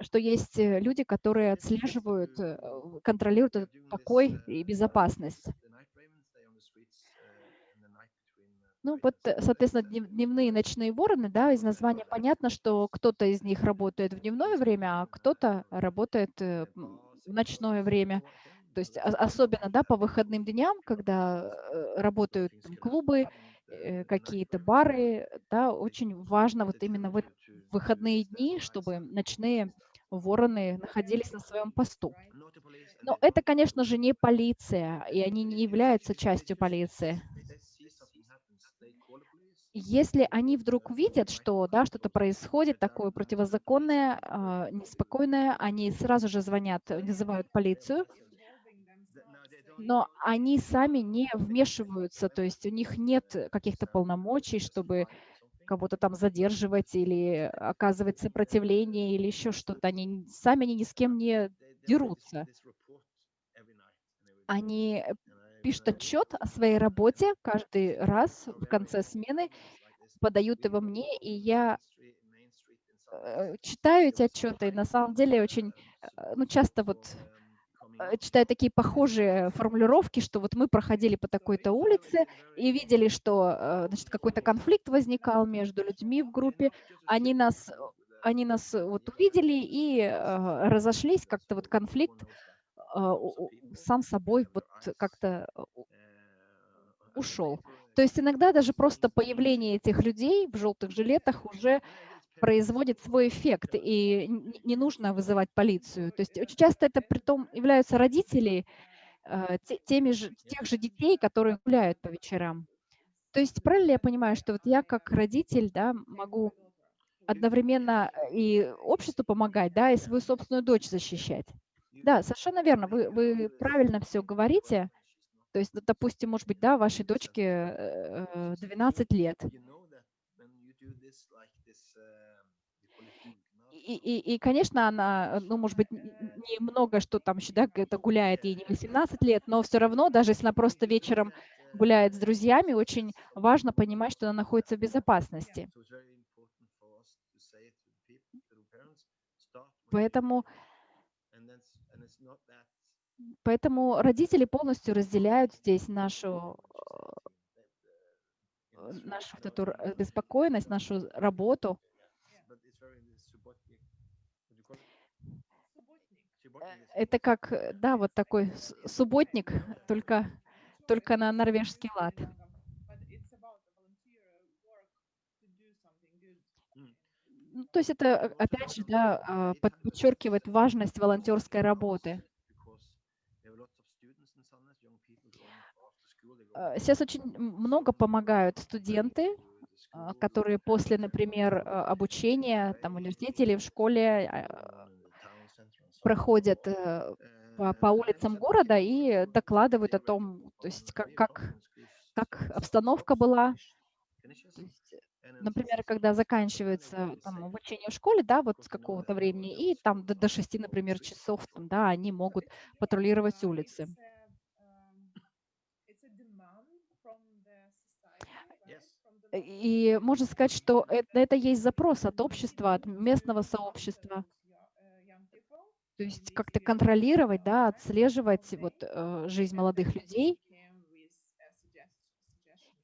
Speaker 3: что есть э, люди, которые отслеживают, э, контролируют покой и безопасность. Ну вот, э, соответственно, днев- дневные и ночные вороны, да, из названия понятно, что кто-то из них работает в дневное время, а кто-то работает э, в ночное время. То есть о- особенно, да, по выходным дням, когда э, работают там клубы, какие-то бары, да, очень важно вот именно в выходные дни, чтобы ночные вороны находились на своем посту. Но это, конечно же, не полиция, и они не являются частью полиции. Если они вдруг увидят, что да, что-то происходит такое противозаконное, а, неспокойное, они сразу же звонят, вызывают полицию, но они сами не вмешиваются, то есть у них нет каких-то полномочий, чтобы кого-то там задерживать или оказывать сопротивление или еще что-то. Они сами они ни с кем не дерутся. Они пишут отчет о своей работе каждый раз в конце смены, подают его мне, и я э, читаю эти отчеты, и на самом деле очень, э, ну, часто вот э, читаю такие похожие формулировки, что вот мы проходили по такой-то улице и видели, что значит, какой-то конфликт возникал между людьми в группе, они нас, они нас вот увидели и разошлись, как-то вот конфликт сам собой вот как-то э, у- ушел. То есть иногда даже просто появление этих людей в желтых жилетах уже производит свой эффект, и не нужно вызывать полицию. То есть очень часто это притом являются родители э, те- теми же, тех же детей, которые гуляют по вечерам. То есть правильно я понимаю, что вот я как родитель да, могу одновременно и обществу помогать, да, и свою собственную дочь защищать? Да, совершенно верно. Вы, вы правильно все говорите. То есть, допустим, может быть, да, вашей дочке э, э, 12 лет. И, и, и, конечно, она, э, ну, может быть, немного, что там еще, да, это гуляет, ей не 18 лет, но все равно, даже если она просто вечером гуляет с друзьями, очень важно понимать, что она находится в безопасности. Поэтому, поэтому родители полностью разделяют здесь нашу, э, нашу вот эту беспокойность, нашу работу. Это как, э, да, вот такой субботник, только, только на норвежский лад. Ну, то есть это, э, опять же, да, а, под- подчеркивает важность волонтерской работы. Э, Сейчас очень много помогают студенты, а, которые после, например, а, обучения там, в университете или в школе а, проходят э, по, по улицам города и докладывают о том, то есть как, как, как обстановка была. Есть, э, например, когда заканчивается там, обучение в школе, да, вот с какого-то времени, и там до, до 6, например, часов, там, да, они могут патрулировать улицы. И можно сказать, что это, это есть запрос от общества, от местного сообщества. То есть как-то контролировать, да, отслеживать вот, э, жизнь молодых людей.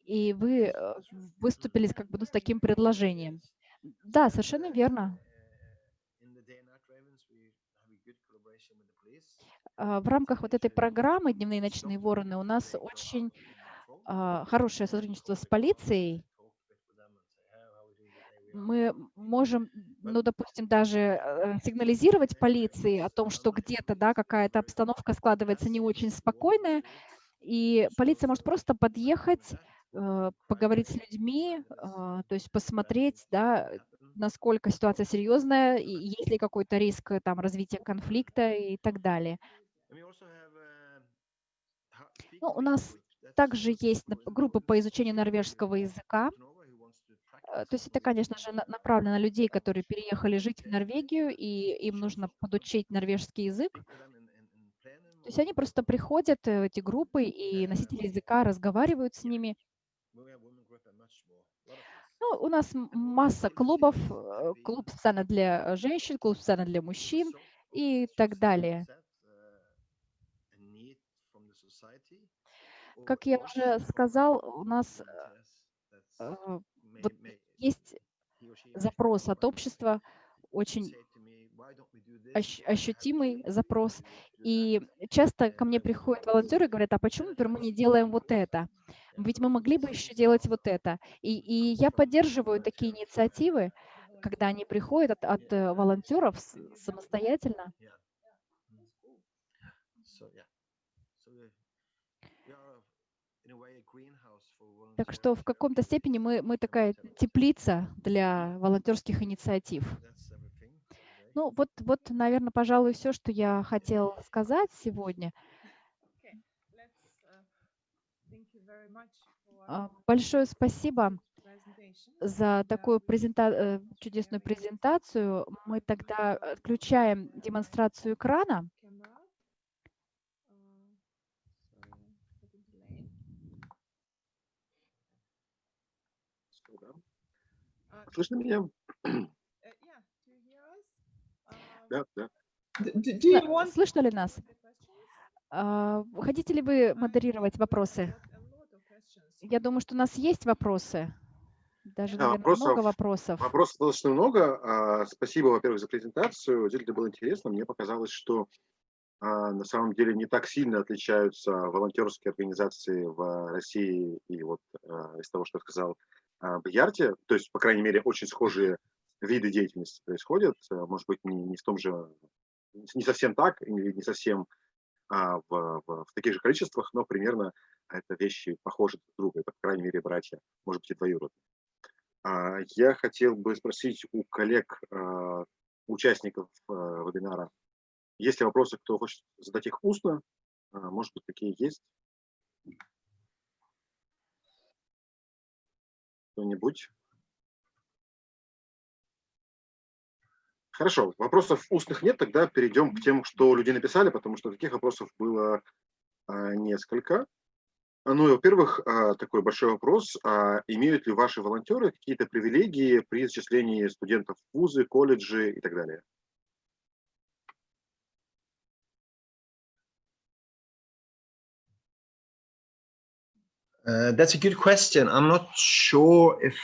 Speaker 3: И вы э, выступили как бы, ну, с таким предложением. Да, совершенно верно. А, В рамках вот этой программы «Дневные и ночные вороны» у нас очень а, хорошее сотрудничество с полицией. Мы можем, ну, допустим, даже э, сигнализировать полиции о том, что где-то, да, какая-то обстановка складывается не очень спокойная, и полиция может просто подъехать, э, поговорить с людьми, то есть посмотреть, да, насколько ситуация серьезная, и есть ли какой-то риск э, там развития конфликта и так далее. Ну, у нас также есть группы по изучению норвежского языка. Э, То есть это, конечно же, на- направлено на людей, которые переехали жить в Норвегию, и им нужно подучить норвежский язык. То есть они просто приходят э, эти группы, и носители языка разговаривают с ними. Ну, у нас масса клубов, э, клуб специально для женщин, клуб специально для мужчин и так далее. Как я уже сказал, у нас вот есть запрос от общества, очень ощ- ощутимый запрос. И часто ко мне приходят волонтеры и говорят, а почему например, мы не делаем вот это? Ведь мы могли бы еще делать вот это. И, и я поддерживаю такие инициативы, когда они приходят от, от э, волонтеров самостоятельно. Так что в каком-то степени мы, мы такая теплица для волонтерских инициатив. Ну вот, вот, наверное, пожалуй, все, что я хотела сказать сегодня.
Speaker 2: Uh,
Speaker 3: А, Большое спасибо за такую презента- э, чудесную презентацию. Мы тогда отключаем демонстрацию экрана.
Speaker 2: Camera. Uh, sorry, little delay. Uh,
Speaker 1: Слышно меня?
Speaker 2: uh, us? Um,
Speaker 1: Да, да.
Speaker 2: want
Speaker 3: Слышно ли нас? А, Хотите ли вы модерировать вопросы? Я думаю, что у нас есть вопросы. Даже,
Speaker 1: Да,
Speaker 3: наверное,
Speaker 1: вопросов-
Speaker 3: много вопросов.
Speaker 1: Вопросов достаточно много. А, Спасибо, во-первых, за презентацию. Действительно было интересно. Мне показалось, что а, на самом деле не так сильно отличаются волонтерские организации в России и вот из того, что сказал а, Бьярти. То есть, по крайней мере, очень схожие виды деятельности происходят. А, Может быть, не, не в том же, не совсем так, и не, совсем а, в, в- в таких же количествах, но примерно это вещи похожи друг на друга, это, по крайней мере, братья, может быть, и двоюродные. А, Я хотел бы спросить у коллег, а, участников а, вебинара, есть ли вопросы, кто хочет задать их устно? Может быть, такие есть? Кто-нибудь? Хорошо, вопросов устных нет, тогда перейдем к тем, что люди написали, потому что таких вопросов было а, несколько. А, Ну и, во-первых, а, такой большой вопрос. Имеют ли ваши волонтеры какие-то привилегии при зачислении студентов в вузы, колледжи и так далее?
Speaker 4: That's a good question. I'm not sure if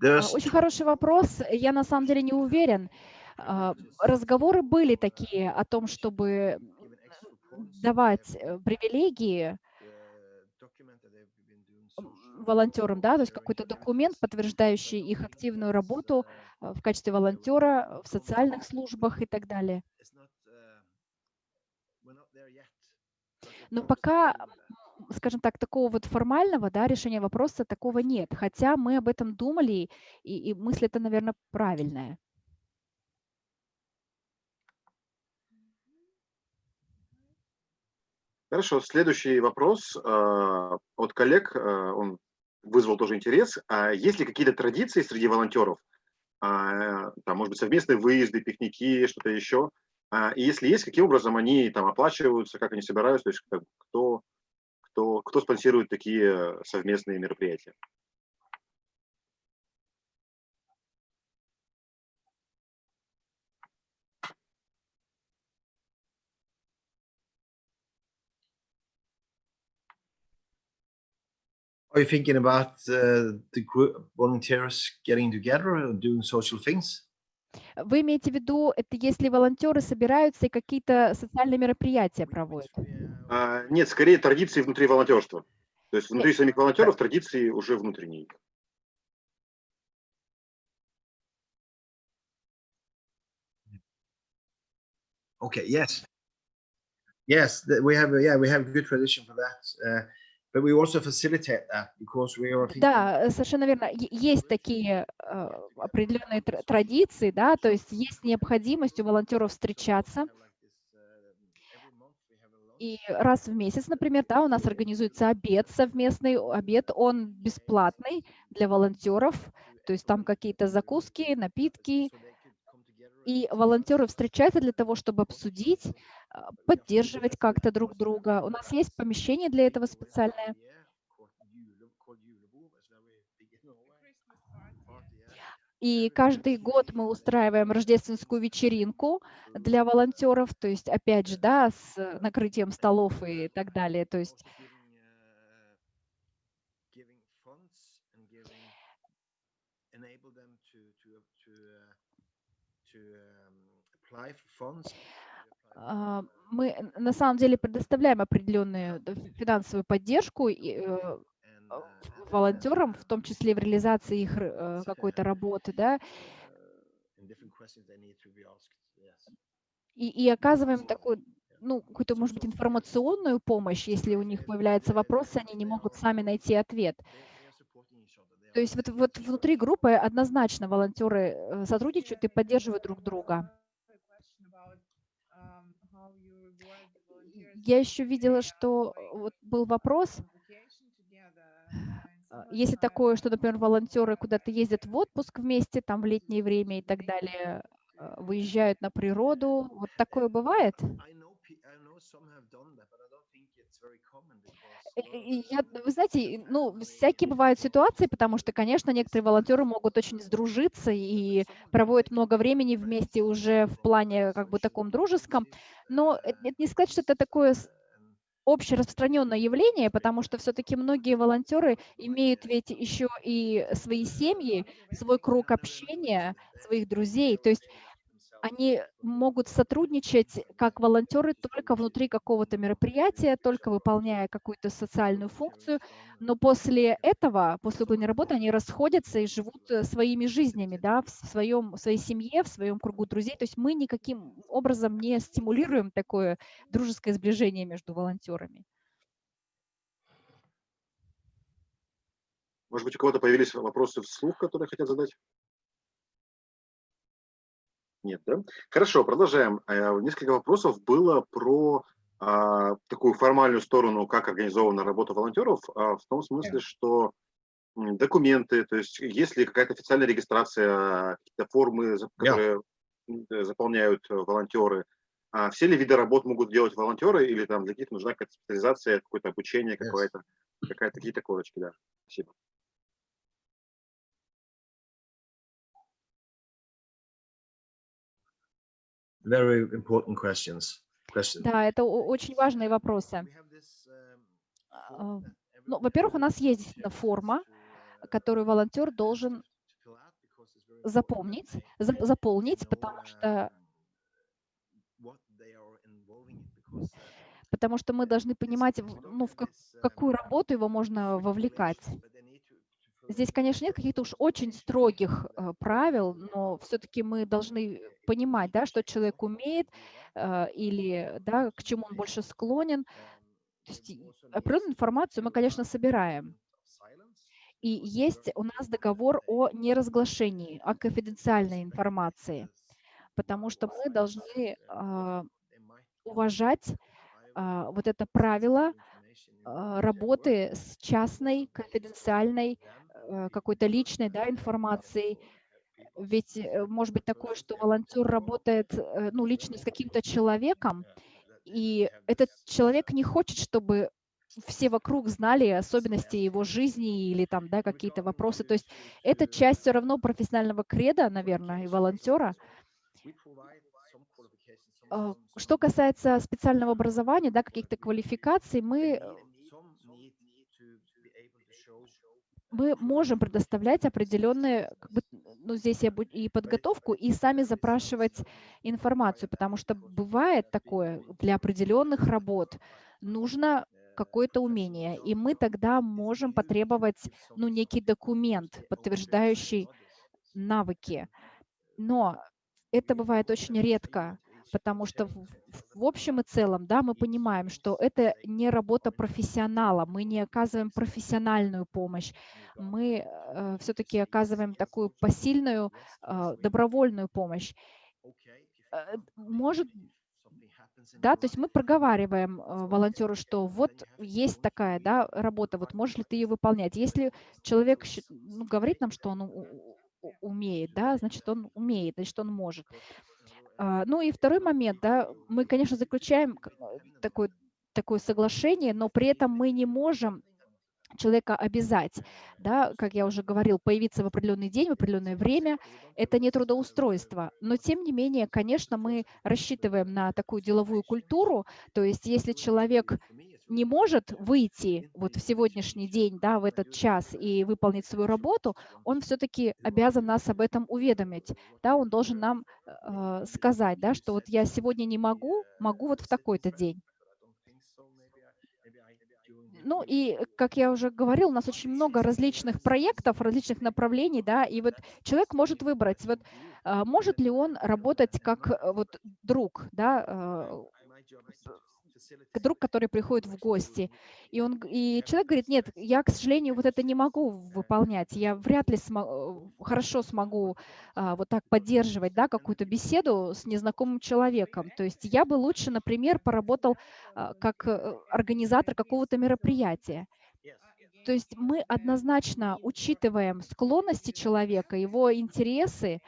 Speaker 3: А,
Speaker 4: there's
Speaker 3: Очень хороший вопрос. Я на самом деле не уверен. А, Разговоры были такие о том, чтобы давать э, привилегии
Speaker 4: social
Speaker 3: волонтерам, да, то есть какой-то документ, подтверждающий их активную работу
Speaker 4: uh,
Speaker 3: э, в качестве волонтера в социальных службах и так далее.
Speaker 4: uh,
Speaker 3: Но пока. Скажем так, такого вот формального да, решения вопроса такого нет. Хотя мы об этом думали, и, и мысль это, наверное, правильная.
Speaker 1: Хорошо, следующий вопрос а, от коллег, а, он вызвал тоже интерес. А Есть ли какие-то традиции среди волонтеров? А, Там, может быть, совместные выезды, пикники, что-то еще? А, И если есть, каким образом они там оплачиваются, как они собираются, то есть кто, кто, кто спонсирует такие совместные мероприятия?
Speaker 4: Are you thinking about uh, the group volunteers getting together and doing social things?
Speaker 3: Вы имеете в виду, это если волонтеры собираются и какие-то социальные мероприятия проводят?
Speaker 4: uh,
Speaker 1: А, Нет, скорее традиции внутри волонтерства. То есть внутри самих волонтеров традиции уже внутренние.
Speaker 4: Okay, yes. Yes, we have, yeah, we have a good tradition for that. uh,
Speaker 3: Да, э, совершенно верно. Есть такие э, определенные тр- традиции, да, то есть есть необходимость у волонтеров встречаться. И раз в месяц, например, да, у нас организуется обед совместный, обед, он бесплатный для волонтеров, то есть там какие-то закуски, напитки, и волонтеры встречаются для того, чтобы обсудить, а, поддерживать как-то друг друга. У нас есть помещение для этого специальное. И каждый год мы устраиваем рождественскую вечеринку для волонтеров, то есть опять же, да, с э, накрытием столов и так далее. То есть
Speaker 4: Giving funds and giving, enable them to, to, to, uh, to um, apply for funds.
Speaker 3: а, мы н- на самом деле предоставляем определенную фи- финансовую поддержку э,
Speaker 4: And,
Speaker 3: э, волонтерам, в том числе в реализации их э, какой-то работы, да, и, и оказываем такую ну, какую-то, может быть, информационную помощь, если у них появляются вопросы, они не могут сами найти ответ. То есть вот, вот внутри группы однозначно волонтеры э, сотрудничают и поддерживают друг друга. Я еще видела, что вот был вопрос, а, если такое, что, например, волонтеры куда-то ездят в отпуск вместе, там в летнее время и так далее, а, выезжают на природу, вот такое бывает? Я, вы знаете, ну, всякие бывают ситуации, потому что, конечно, некоторые волонтеры могут очень сдружиться и проводят много времени вместе уже в плане как бы таком дружеском, но это не сказать, что это такое общераспространенное явление, потому что все-таки многие волонтеры имеют ведь еще и свои семьи, свой круг общения, своих друзей. То есть они могут сотрудничать как волонтеры только внутри какого-то мероприятия, только выполняя какую-то социальную функцию, но после этого, после выполнения работы, они расходятся и живут э, своими жизнями, да, в, своем, в своей семье, в своем кругу друзей. То есть мы никаким образом не стимулируем такое дружеское сближение между волонтерами.
Speaker 1: Может быть, у кого-то появились вопросы вслух, которые хотят задать? Нет, да? Хорошо, продолжаем. Э, несколько вопросов было про а, такую формальную сторону, как организована работа волонтеров, а, в том смысле, что документы, то есть есть ли какая-то официальная регистрация, какие-то формы, которые yeah. заполняют волонтеры, а все ли виды работ могут делать волонтеры или там для каких-то нужна какая-то специализация, какое-то обучение, yes. какое-то, какая-то какие-то корочки, да. Спасибо.
Speaker 4: Very important questions. questions.
Speaker 3: Да, это очень важные вопросы. А, ну, во-первых, у нас есть действительно форма, которую волонтер должен запомнить, заполнить, потому что потому что мы должны понимать, ну, в какую работу его можно вовлекать. Здесь, конечно, нет каких-то уж очень строгих э, правил, но все-таки мы должны понимать, да, что человек умеет э, или да, к чему он больше склонен. То есть определенную информацию мы, конечно, собираем. И есть у нас договор о неразглашении, о конфиденциальной информации, потому что мы должны э, уважать вот это правило работы с частной, конфиденциальной какой-то личной да, информацией. Ведь э, может быть такое, что волонтер работает э, ну, лично с каким-то человеком, и этот человек не хочет, чтобы все вокруг знали особенности его жизни или там, да, какие-то вопросы. То есть это часть все равно профессионального креда, наверное, и волонтера. Что касается специального образования, да, каких-то квалификаций, мы мы можем предоставлять определенные, как бы, ну, здесь я и подготовку, и сами запрашивать информацию, потому что бывает такое, для определенных работ нужно какое-то умение, и мы тогда можем потребовать, ну, некий документ, подтверждающий навыки. Но это бывает очень редко потому что в, в общем и целом, да, мы понимаем, что это не работа профессионала, мы не оказываем профессиональную помощь, мы э, все-таки оказываем такую посильную, э, добровольную помощь. Э, может да, то есть мы проговариваем э, волонтеру, что вот есть такая да, работа, вот можешь ли ты ее выполнять. Если человек ну, говорит нам, что он умеет, да, значит, он умеет, значит, он может. А, ну и второй момент, да, мы, конечно, заключаем э, такое, такое соглашение, но при этом мы не можем человека обязать, да, как я уже говорил, появиться в определенный день, в определенное время, это не трудоустройство. Но тем не менее, конечно, мы рассчитываем на такую деловую культуру, то есть если человек не может выйти вот в сегодняшний день, да, в этот час и выполнить свою работу, он все-таки обязан нас об этом уведомить, да, он должен нам э, сказать, да, что вот я сегодня не могу, могу вот в такой-то день. Ну и, как я уже говорил, у нас очень много различных проектов, различных направлений, да, и вот человек может выбрать, вот а, может ли он работать как э, вот друг, да, э, друг, который приходит в гости. И, он, и человек говорит, нет, я, к сожалению, вот это не могу выполнять. Я вряд ли смо- э, хорошо смогу а, вот так поддерживать да, какую-то беседу с незнакомым человеком. То есть я бы лучше, например, поработал а, как э, организатор какого-то мероприятия. То есть мы однозначно учитываем склонности человека, его интересы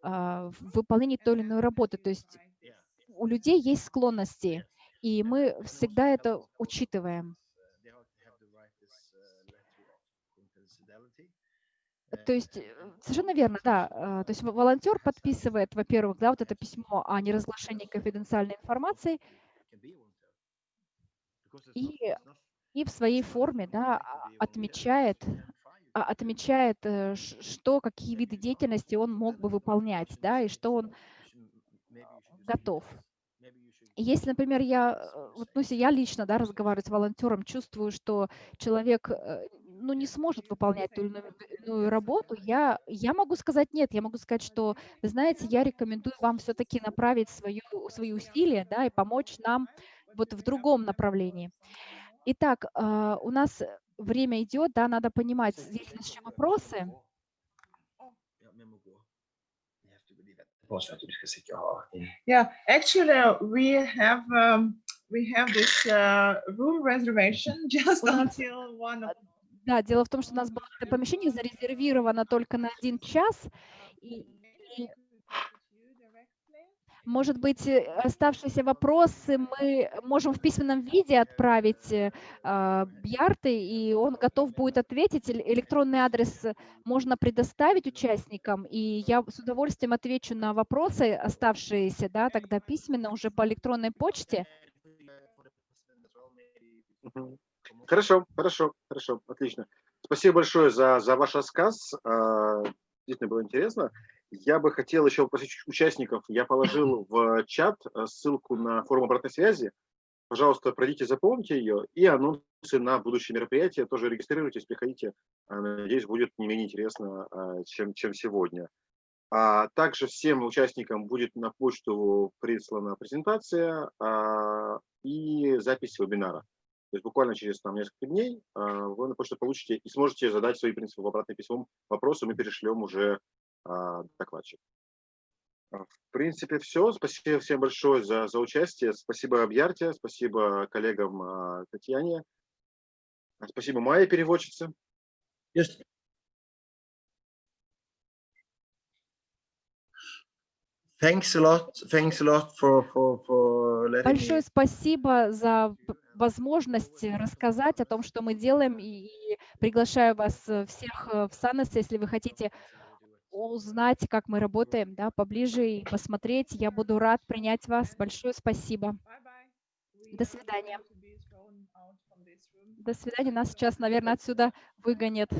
Speaker 3: а, в выполнении той или иной работы. То есть у людей есть склонности, и мы всегда это учитываем. То есть э, совершенно верно, да. э, То есть во- волонтер подписывает, во-первых, да, вот это письмо о неразглашении конфиденциальной информации, и, и в своей форме, да, а- отмечает, а- отмечает, э, что, какие виды деятельности он мог бы выполнять, да, и что он готов. Если, например, я, э, вот, ну, я лично, да, разговариваю с волонтером, чувствую, что человек, э, ну, не сможет выполнять ту или иную работу, я, я могу сказать нет, я могу сказать, что, вы знаете, я рекомендую вам все-таки направить свою, свои усилия, да, и помочь нам вот в другом направлении. Итак, а, у нас время идет, да, надо понимать, ли еще вопросы.
Speaker 2: Yeah, actually, we have um, we have this uh, room reservation [laughs] just until one of
Speaker 3: Да, дело в том, что у нас было это помещение зарезервировано только на один час, и, и, может быть, э, оставшиеся вопросы мы можем в письменном виде отправить э, а, Бьярте, и он готов будет ответить. Электронный адрес можно предоставить участникам, и я с удовольствием отвечу на вопросы оставшиеся, да, тогда письменно уже по электронной почте.
Speaker 1: Хорошо, хорошо, хорошо, отлично. Спасибо большое за, за ваш рассказ. а, Действительно было интересно. Я бы хотел еще попросить участников. Я положил в чат э, ссылку на форум обратной связи. Пожалуйста, пройдите, запомните ее. И анонсы на будущие мероприятия. Тоже регистрируйтесь, приходите. А, Надеюсь, будет не менее интересно, а, чем, чем сегодня. А также всем участникам будет на почту прислана презентация а, и запись вебинара. То есть буквально через там, несколько дней а, вы на почту получите и сможете задать свои, в принципе, в обратном письмом вопросы, мы перешлем уже докладчик. А, В принципе, все. Спасибо всем большое за, за участие. Спасибо Абьярте, спасибо коллегам а, Татьяне. А, Спасибо Майе, переводчице.
Speaker 4: Just thanks a lot. Thanks a lot for for for letting
Speaker 3: Большое спасибо за возможность рассказать о том, что мы делаем, и приглашаю вас э, всех э, в Санес, если вы хотите узнать, как мы работаем, да, поближе и посмотреть. Я буду рад принять вас. Большое спасибо. До свидания. До свидания. Нас сейчас, наверное, отсюда выгонят.